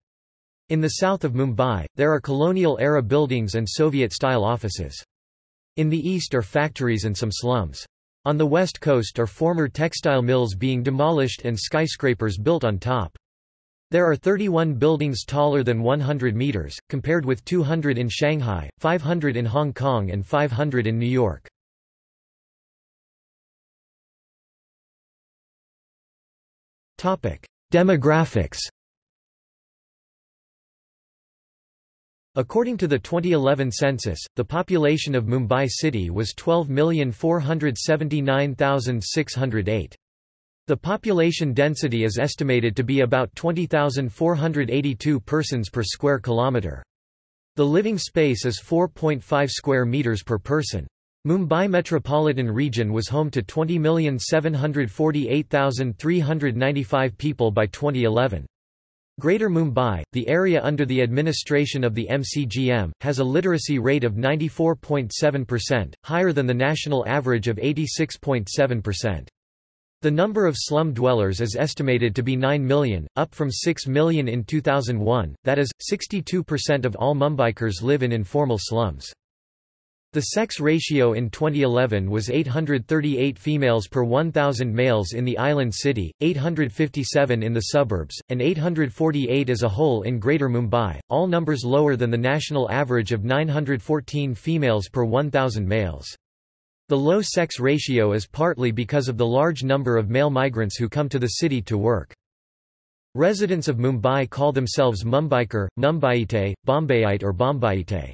In the south of Mumbai, there are colonial-era buildings and Soviet-style offices. In the east are factories and some slums. On the west coast are former textile mills being demolished and skyscrapers built on top. There are 31 buildings taller than 100 meters, compared with 200 in Shanghai, 500 in Hong Kong and 500 in New York. Demographics According to the 2011 census, the population of Mumbai city was 12,479,608. The population density is estimated to be about 20,482 persons per square kilometre. The living space is 4.5 square metres per person. Mumbai metropolitan region was home to 20,748,395 people by 2011. Greater Mumbai, the area under the administration of the MCGM, has a literacy rate of 94.7%, higher than the national average of 86.7%. The number of slum dwellers is estimated to be 9 million, up from 6 million in 2001, that is, 62% of all Mumbaikars live in informal slums. The sex ratio in 2011 was 838 females per 1,000 males in the island city, 857 in the suburbs, and 848 as a whole in Greater Mumbai, all numbers lower than the national average of 914 females per 1,000 males. The low sex ratio is partly because of the large number of male migrants who come to the city to work. Residents of Mumbai call themselves Mumbaikar, Mumbaiite, Bombayite or Bombaiite.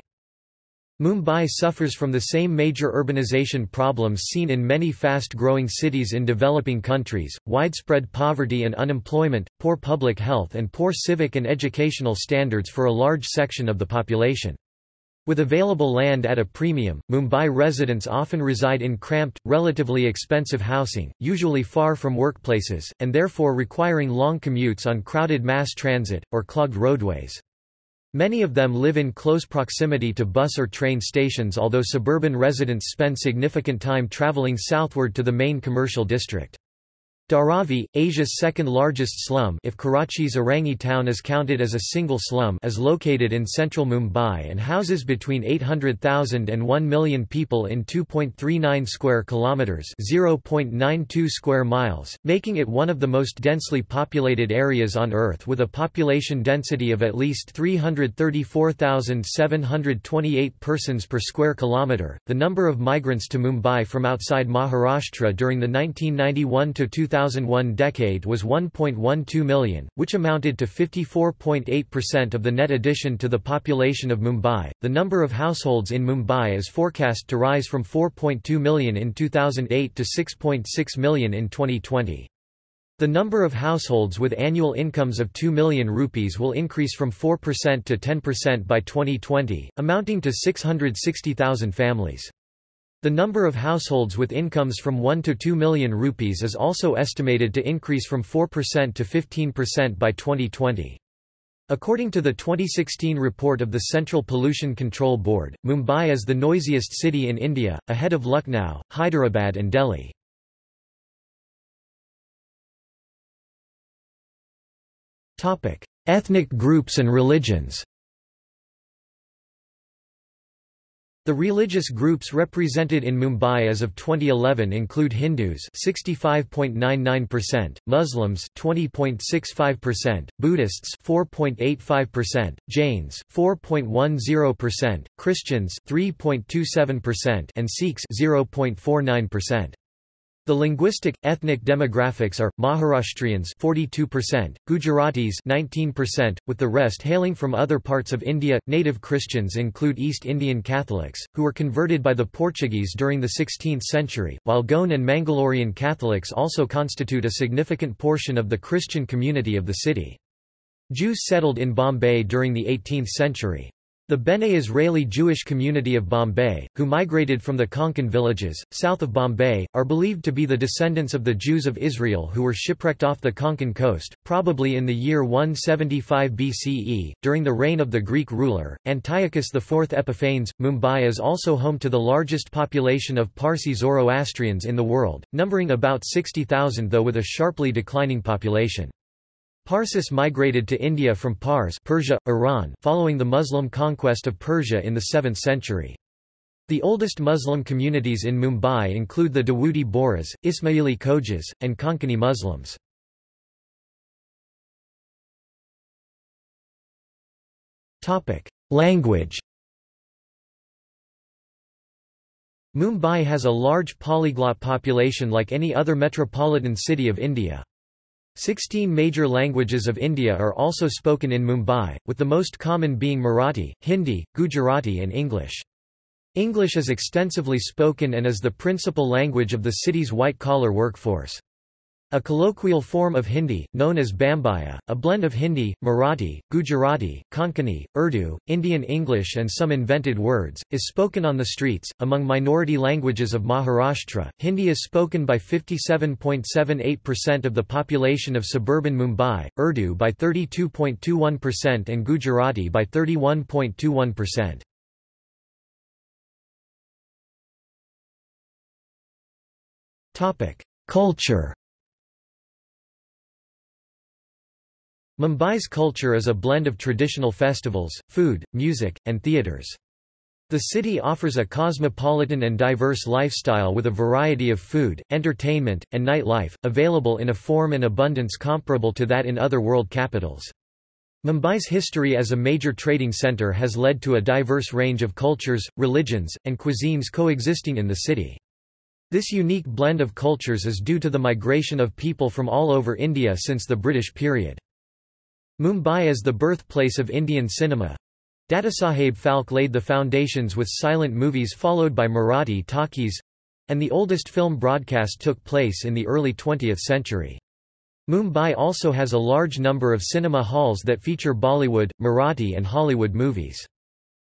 Mumbai suffers from the same major urbanization problems seen in many fast-growing cities in developing countries, widespread poverty and unemployment, poor public health and poor civic and educational standards for a large section of the population. With available land at a premium, Mumbai residents often reside in cramped, relatively expensive housing, usually far from workplaces, and therefore requiring long commutes on crowded mass transit, or clogged roadways. Many of them live in close proximity to bus or train stations although suburban residents spend significant time travelling southward to the main commercial district. Dharavi, Asia's second-largest slum if Karachi's Orangi town is counted as a single slum is located in central Mumbai and houses between 800,000 and 1 million people in 2.39 square kilometres 0.92 square miles, making it one of the most densely populated areas on Earth with a population density of at least 334,728 persons per square kilometre. The number of migrants to Mumbai from outside Maharashtra during the 1991 to 2000 2001 decade was 1.12 million, which amounted to 54.8% of the net addition to the population of Mumbai. The number of households in Mumbai is forecast to rise from 4.2 million in 2008 to 6.6 million in 2020. The number of households with annual incomes of 2 million rupees will increase from 4% to 10% by 2020, amounting to 660,000 families. The number of households with incomes from 1 to 2 million rupees is also estimated to increase from 4% to 15% by 2020. According to the 2016 report of the Central Pollution Control Board, Mumbai is the noisiest city in India, ahead of Lucknow, Hyderabad and Delhi. Ethnic groups and religions The religious groups represented in Mumbai as of 2011 include Hindus 65.99%, Muslims 20.65%, Buddhists 4.85%, Jains 4.10%, Christians 3.27% and Sikhs 0.49%. The linguistic, ethnic demographics are, Maharashtrians 42%, Gujaratis 19%, with the rest hailing from other parts of India. Native Christians include East Indian Catholics, who were converted by the Portuguese during the 16th century, while Goan and Mangalorean Catholics also constitute a significant portion of the Christian community of the city. Jews settled in Bombay during the 18th century. The Bene Israeli Jewish community of Bombay, who migrated from the Konkan villages, south of Bombay, are believed to be the descendants of the Jews of Israel who were shipwrecked off the Konkan coast, probably in the year 175 BCE, during the reign of the Greek ruler, Antiochus IV Epiphanes. Mumbai is also home to the largest population of Parsi Zoroastrians in the world, numbering about 60,000 though with a sharply declining population. Parsis migrated to India from Pars Persia, Iran following the Muslim conquest of Persia in the 7th century. The oldest Muslim communities in Mumbai include the Dawoodi Bohras, Ismaili Khojas, and Konkani Muslims. Language Mumbai has a large polyglot population like any other metropolitan city of India. Sixteen major languages of India are also spoken in Mumbai, with the most common being Marathi, Hindi, Gujarati and English. English is extensively spoken and is the principal language of the city's white-collar workforce. A colloquial form of Hindi, known as Bambaiya, a blend of Hindi, Marathi, Gujarati, Konkani, Urdu, Indian English, and some invented words, is spoken on the streets. Among minority languages of Maharashtra, Hindi is spoken by 57.78% of the population of suburban Mumbai, Urdu by 32.21%, and Gujarati by 31.21%. Culture Mumbai's culture is a blend of traditional festivals, food, music, and theatres. The city offers a cosmopolitan and diverse lifestyle with a variety of food, entertainment, and nightlife, available in a form and abundance comparable to that in other world capitals. Mumbai's history as a major trading centre has led to a diverse range of cultures, religions, and cuisines coexisting in the city. This unique blend of cultures is due to the migration of people from all over India since the British period. Mumbai is the birthplace of Indian cinema. Dadasaheb Phalke laid the foundations with silent movies followed by Marathi talkies, and the oldest film broadcast took place in the early 20th century. Mumbai also has a large number of cinema halls that feature Bollywood, Marathi and Hollywood movies.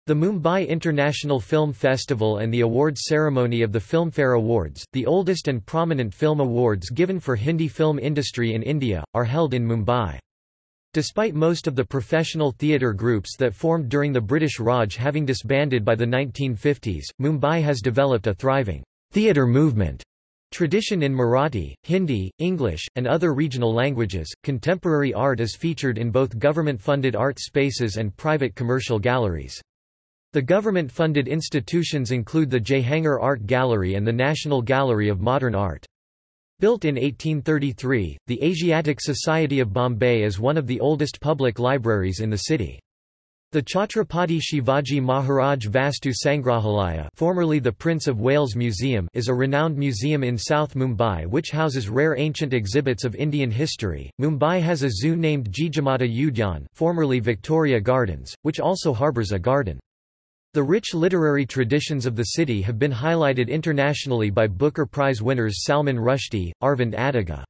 The Mumbai International Film Festival and the awards ceremony of the Filmfare Awards, the oldest and prominent film awards given for Hindi film industry in India, are held in Mumbai. Despite most of the professional theatre groups that formed during the British Raj having disbanded by the 1950s, Mumbai has developed a thriving theatre movement tradition in Marathi, Hindi, English, and other regional languages. Contemporary art is featured in both government funded art spaces and private commercial galleries. The government-funded institutions include the Jehangir Art Gallery and the National Gallery of Modern Art. Built in 1833, the Asiatic Society of Bombay is one of the oldest public libraries in the city. The Chhatrapati Shivaji Maharaj Vastu Sangrahalaya formerly the Prince of Wales Museum is a renowned museum in South Mumbai which houses rare ancient exhibits of Indian history. Mumbai has a zoo named Jijamata Udyan formerly Victoria Gardens, which also harbours a garden. The rich literary traditions of the city have been highlighted internationally by Booker Prize winners Salman Rushdie, Aravind Adiga.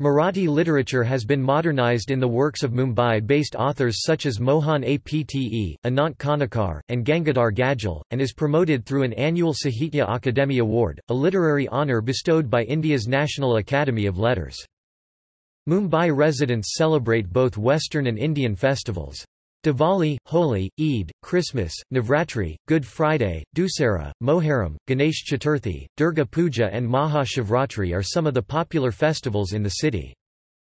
Marathi literature has been modernized in the works of Mumbai-based authors such as Mohan Apte, Anant Kanekar, and Gangadhar Gadgil, and is promoted through an annual Sahitya Akademi Award, a literary honour bestowed by India's National Academy of Letters. Mumbai residents celebrate both Western and Indian festivals. Diwali, Holi, Eid, Christmas, Navratri, Good Friday, Dussehra, Moharram, Ganesh Chaturthi, Durga Puja and Maha Shivratri are some of the popular festivals in the city.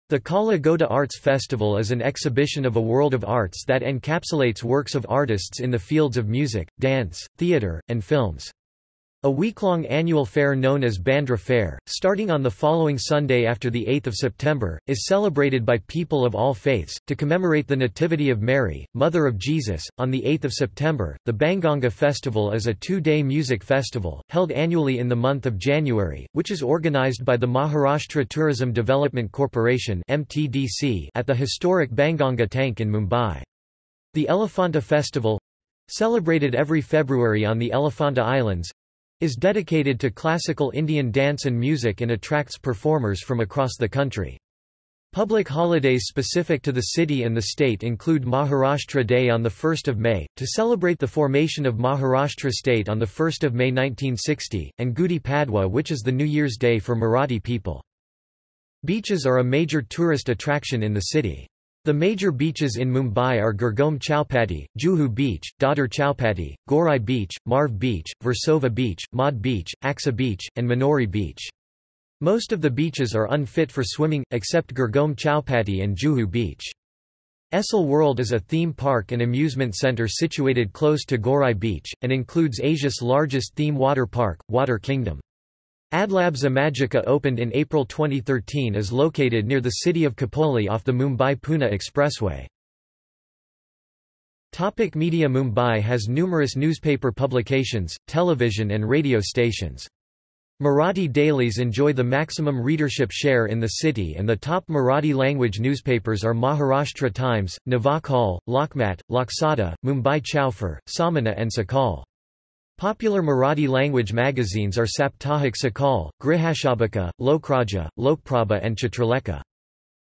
The Kala Goda Arts Festival is an exhibition of a world of arts that encapsulates works of artists in the fields of music, dance, theatre, and films. A week-long annual fair known as Bandra Fair, starting on the following Sunday after 8 September, is celebrated by people of all faiths. To commemorate the Nativity of Mary, Mother of Jesus, on 8 September, the Banganga Festival is a two-day music festival, held annually in the month of January, which is organized by the Maharashtra Tourism Development Corporation at the historic Banganga Tank in Mumbai. The Elephanta Festival, celebrated every February on the Elephanta Islands, is dedicated to classical Indian dance and music and attracts performers from across the country. Public holidays specific to the city and the state include Maharashtra Day on 1 May, to celebrate the formation of Maharashtra state on 1 May 1960, and Gudi Padwa which is the New Year's Day for Marathi people. Beaches are a major tourist attraction in the city. The major beaches in Mumbai are Girgaon Chowpatty, Juhu Beach, Dadar Chowpatty, Gorai Beach, Marve Beach, Versova Beach, Madh Beach, Aksa Beach, and Manori Beach. Most of the beaches are unfit for swimming, except Girgaon Chowpatty and Juhu Beach. Essel World is a theme park and amusement centre situated close to Gorai Beach, and includes Asia's largest theme water park, Water Kingdom. Adlabs Imagica opened in April 2013 is located near the city of Khopoli off the Mumbai-Pune Expressway. Topic media Mumbai has numerous newspaper publications, television and radio stations. Marathi dailies enjoy the maximum readership share in the city and the top Marathi language newspapers are Maharashtra Times, Navakal, Lokmat, Loksatta, Mumbai Chaufer, Samana and Sakal. Popular Marathi language magazines are Saptahik Sakal, Grihashobhika, Lokraja, Lokprabha and Chitralekha.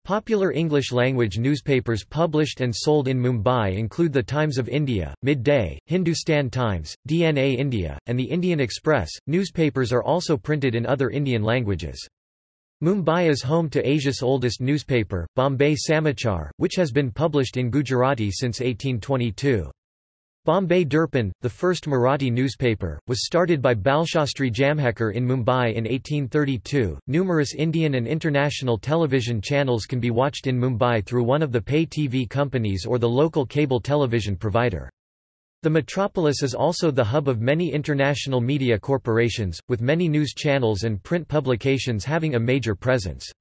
Popular English-language newspapers published and sold in Mumbai include The Times of India, Midday, Hindustan Times, DNA India, and The Indian Express. Newspapers are also printed in other Indian languages. Mumbai is home to Asia's oldest newspaper, Bombay Samachar, which has been published in Gujarati since 1822. Bombay Darpan, the first Marathi newspaper, was started by Balshastri Jambhekar in Mumbai in 1832. Numerous Indian and international television channels can be watched in Mumbai through one of the pay TV companies or the local cable television provider. The metropolis is also the hub of many international media corporations, with many news channels and print publications having a major presence.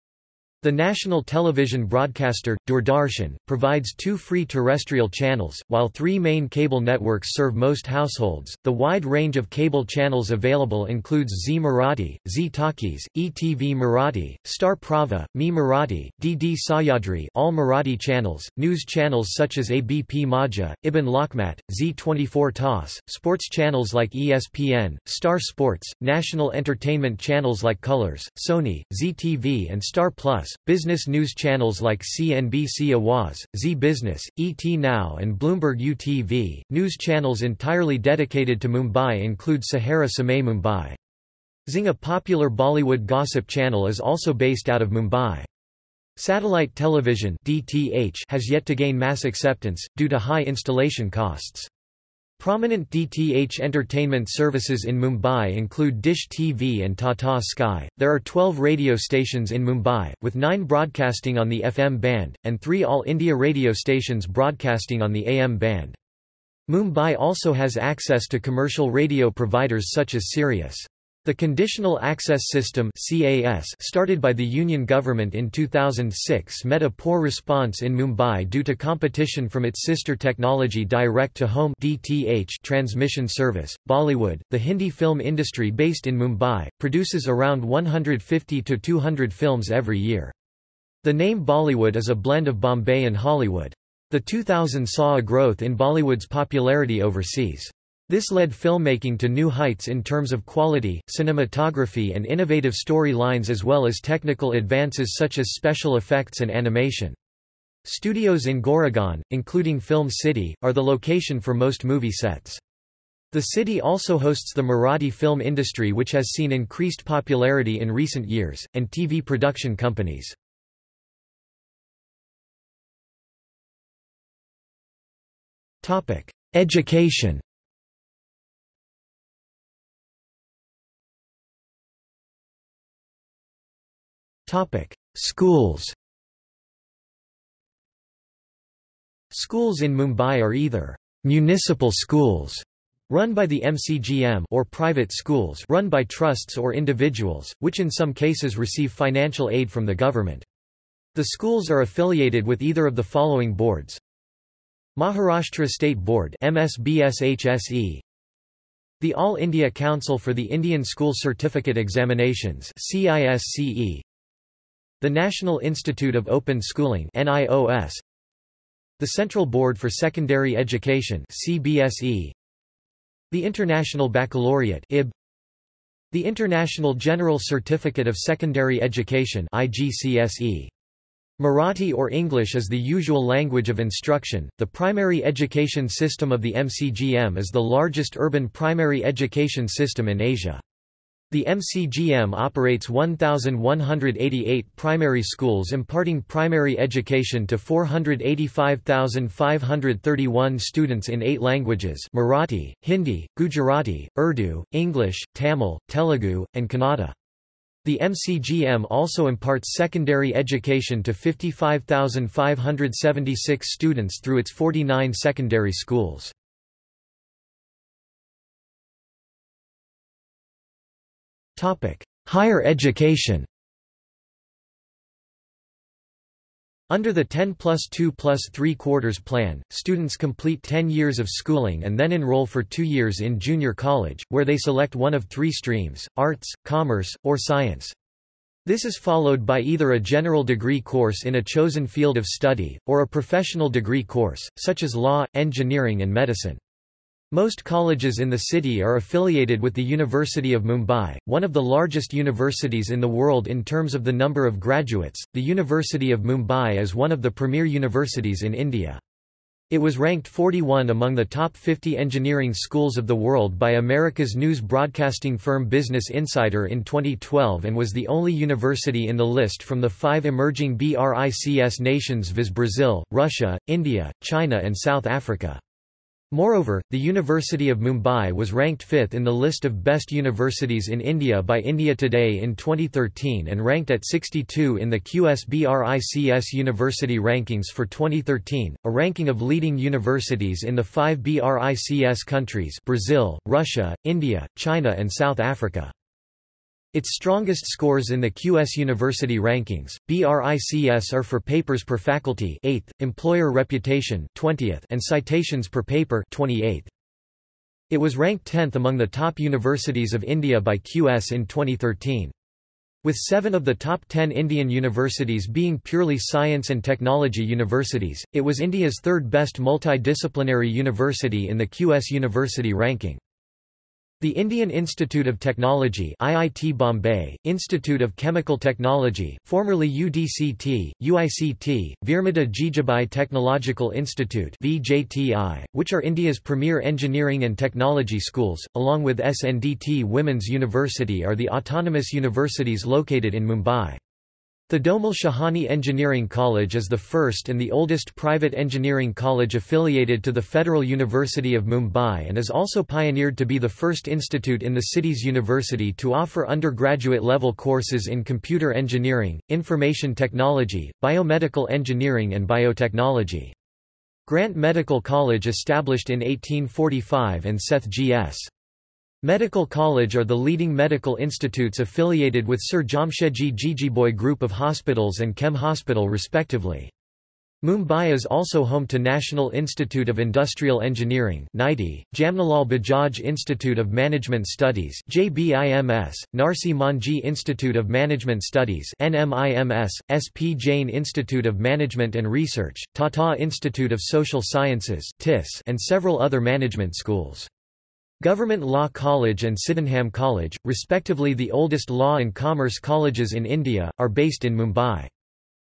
The national television broadcaster, Doordarshan, provides two free terrestrial channels, while three main cable networks serve most households. The wide range of cable channels available includes Zee Marathi, Zee Talkies, ETV Marathi, Star Pravah, Mi Marathi, DD Sahyadri all Marathi channels, news channels such as ABP Majha, Ibn Lokmat, Zee 24 Taas, sports channels like ESPN, Star Sports, national entertainment channels like Colors, Sony, Zee TV and Star Plus, business news channels like CNBC Awaz, Zee Business, ET Now and Bloomberg UTV. News channels entirely dedicated to Mumbai include Sahara Samay Mumbai. Zing a popular Bollywood gossip channel is also based out of Mumbai. Satellite television DTH has yet to gain mass acceptance, due to high installation costs. Prominent DTH entertainment services in Mumbai include Dish TV and Tata Sky. There are 12 radio stations in Mumbai, with 9 broadcasting on the FM band, and 3 All India radio stations broadcasting on the AM band. Mumbai also has access to commercial radio providers such as Sirius. The Conditional Access System started by the Union government in 2006 met a poor response in Mumbai due to competition from its sister technology Direct-to-Home transmission service. Bollywood, the Hindi film industry based in Mumbai, produces around 150 to 200 films every year. The name Bollywood is a blend of Bombay and Hollywood. The 2000 saw a growth in Bollywood's popularity overseas. This led filmmaking to new heights in terms of quality, cinematography and innovative storylines as well as technical advances such as special effects and animation. Studios in Goregaon, including Film City, are the location for most movie sets. The city also hosts the Marathi film industry which has seen increased popularity in recent years, and TV production companies. Education Schools Schools in Mumbai are either municipal schools run by the MCGM or private schools run by trusts or individuals, which in some cases receive financial aid from the government. The schools are affiliated with either of the following boards. Maharashtra State Board MSBSHSE The All India Council for the Indian School Certificate Examinations CISCE the National Institute of Open Schooling NIOS The Central Board for Secondary Education CBSE The International Baccalaureate IB The International General Certificate of Secondary Education IGCSE Marathi or English is the usual language of instruction. The primary education system of the MCGM is the largest urban primary education system in Asia. The MCGM operates 1,188 primary schools imparting primary education to 485,531 students in eight languages Marathi, Hindi, Gujarati, Urdu, English, Tamil, Telugu, and Kannada. The MCGM also imparts secondary education to 55,576 students through its 49 secondary schools. Higher education Under the 10 plus 2 plus 3 quarters plan, students complete 10 years of schooling and then enroll for two years in junior college, where they select one of three streams, arts, commerce, or science. This is followed by either a general degree course in a chosen field of study, or a professional degree course, such as law, engineering and medicine. Most colleges in the city are affiliated with the University of Mumbai, one of the largest universities in the world in terms of the number of graduates. The University of Mumbai is one of the premier universities in India. It was ranked 41 among the top 50 engineering schools of the world by America's news broadcasting firm Business Insider in 2012 and was the only university in the list from the five emerging BRICS nations viz Brazil, Russia, India, China and South Africa. Moreover, the University of Mumbai was ranked fifth in the list of best universities in India by India Today in 2013 and ranked at 62 in the QS-BRICS University Rankings for 2013, a ranking of leading universities in the five BRICS countries Brazil, Russia, India, China and South Africa. Its strongest scores in the QS University rankings, BRICS are for papers per faculty 8th, employer reputation 20th, and citations per paper 28th. It was ranked 10th among the top universities of India by QS in 2013. With seven of the top ten Indian universities being purely science and technology universities, it was India's third best multidisciplinary university in the QS University ranking. The Indian Institute of Technology IIT Bombay, Institute of Chemical Technology, formerly UDCT, UICT, Veermata Jijabai Technological Institute VJTI, which are India's premier engineering and technology schools, along with SNDT Women's University are the autonomous universities located in Mumbai. Thadomal Shahani Engineering College is the first and the oldest private engineering college affiliated to the Federal University of Mumbai and is also pioneered to be the first institute in the city's university to offer undergraduate level courses in computer engineering, information technology, biomedical engineering and biotechnology. Grant Medical College established in 1845 and Seth G.S. Medical College are the leading medical institutes affiliated with Sir Jamshedji Jejeebhoy Group of Hospitals and KEM Hospital respectively. Mumbai is also home to National Institute of Industrial Engineering NITI, Jamnalal Bajaj Institute of Management Studies JBIMS, Narsee Monjee Institute of Management Studies NMIMS, SP Jain Institute of Management and Research, Tata Institute of Social Sciences and several other management schools. Government Law College and Sydenham College, respectively the oldest law and commerce colleges in India, are based in Mumbai.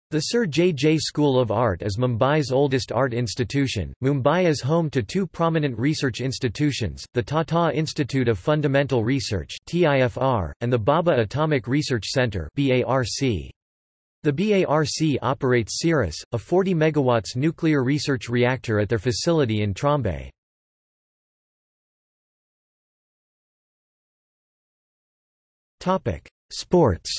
The Sir J. J. School of Art is Mumbai's oldest art institution. Mumbai is home to two prominent research institutions, the Tata Institute of Fundamental Research and the Bhabha Atomic Research Centre. The BARC operates CIRUS, a 40 MW nuclear research reactor at their facility in Trombay. Topic: Sports.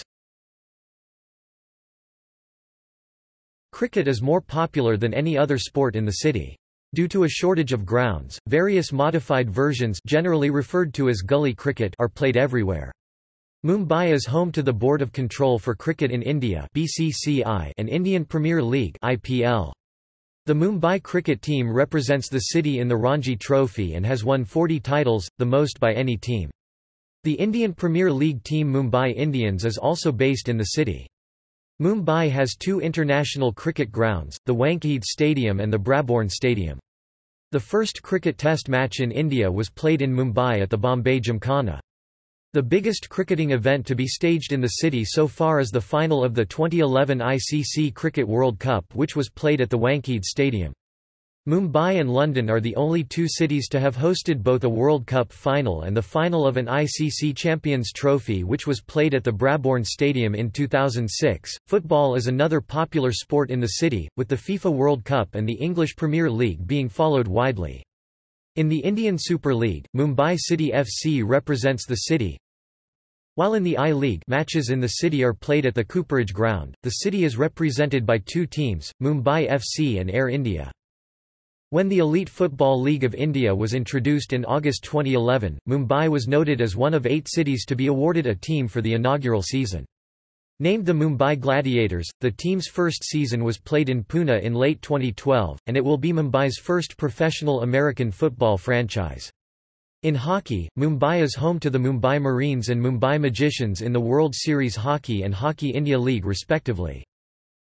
Cricket is more popular than any other sport in the city. Due to a shortage of grounds, various modified versions generally referred to as gully cricket are played everywhere. Mumbai is home to the Board of Control for Cricket in India BCCI and Indian Premier League IPL. The Mumbai cricket team represents the city in the Ranji Trophy and has won 40 titles, the most by any team. The Indian Premier League team Mumbai Indians is also based in the city. Mumbai has two international cricket grounds, the Wankhede Stadium and the Brabourne Stadium. The first cricket test match in India was played in Mumbai at the Bombay Gymkhana. The biggest cricketing event to be staged in the city so far is the final of the 2011 ICC Cricket World Cup which was played at the Wankhede Stadium. Mumbai and London are the only two cities to have hosted both a World Cup final and the final of an ICC Champions Trophy, which was played at the Brabourne Stadium in 2006. Football is another popular sport in the city, with the FIFA World Cup and the English Premier League being followed widely. In the Indian Super League, Mumbai City FC represents the city. While in the I-League matches in the city are played at the Cooperage Ground, the city is represented by two teams, Mumbai FC and Air India. When the Elite Football League of India was introduced in August 2011, Mumbai was noted as one of eight cities to be awarded a team for the inaugural season. Named the Mumbai Gladiators, the team's first season was played in Pune in late 2012, and it will be Mumbai's first professional American football franchise. In hockey, Mumbai is home to the Mumbai Marines and Mumbai Magicians in the World Series Hockey and Hockey India League respectively.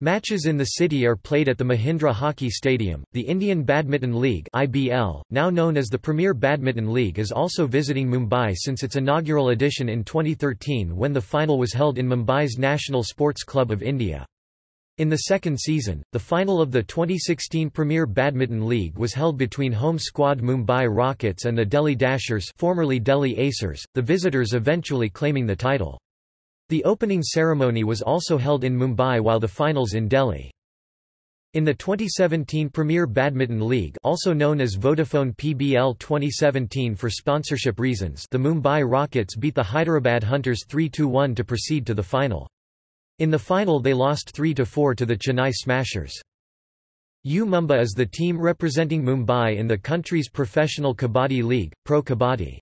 Matches in the city are played at the Mahindra Hockey Stadium. The Indian Badminton League (IBL), now known as the Premier Badminton League, is also visiting Mumbai since its inaugural edition in 2013 when the final was held in Mumbai's National Sports Club of India. In the second season, the final of the 2016 Premier Badminton League was held between home squad Mumbai Rockets and the Delhi Dashers, formerly Delhi Acers, the visitors eventually claiming the title. The opening ceremony was also held in Mumbai while the finals in Delhi. In the 2017 Premier Badminton League also known as Vodafone PBL 2017 for sponsorship reasons the Mumbai Rockets beat the Hyderabad Hunters 3–1 to proceed to the final. In the final they lost 3–4 to the Chennai Smashers. U Mumba is the team representing Mumbai in the country's professional Kabaddi League, Pro Kabaddi.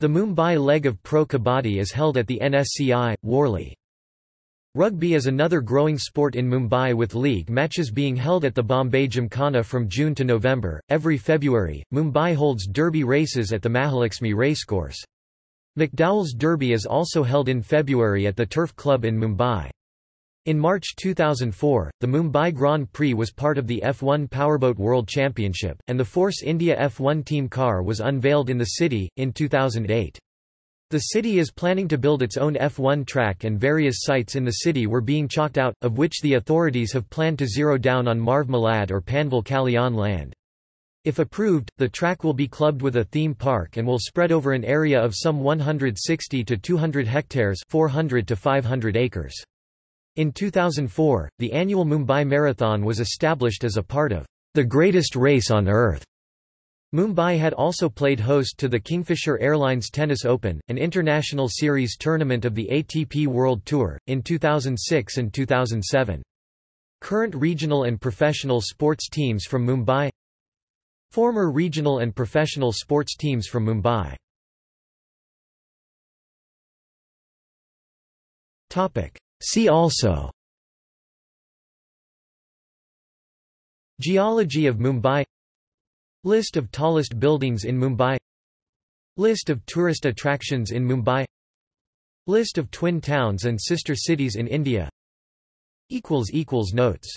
The Mumbai leg of Pro Kabaddi is held at the NSCI, Worli. Rugby is another growing sport in Mumbai with league matches being held at the Bombay Gymkhana from June to November. Every February, Mumbai holds derby races at the Mahalakshmi racecourse. McDowell's Derby is also held in February at the Turf Club in Mumbai. In March 2004, the Mumbai Grand Prix was part of the F1 Powerboat World Championship, and the Force India F1 team car was unveiled in the city, in 2008. The city is planning to build its own F1 track and various sites in the city were being chalked out, of which the authorities have planned to zero down on Marve Malad or Panvel Kalyan land. If approved, the track will be clubbed with a theme park and will spread over an area of some 160 to 200 hectares 400 to 500 acres. In 2004, the annual Mumbai Marathon was established as a part of the greatest race on earth. Mumbai had also played host to the Kingfisher Airlines Tennis Open, an international series tournament of the ATP World Tour, in 2006 and 2007. Current regional and professional sports teams from Mumbai Former regional and professional sports teams from Mumbai See also Geology of Mumbai List of tallest buildings in Mumbai List of tourist attractions in Mumbai List of twin towns and sister cities in India Notes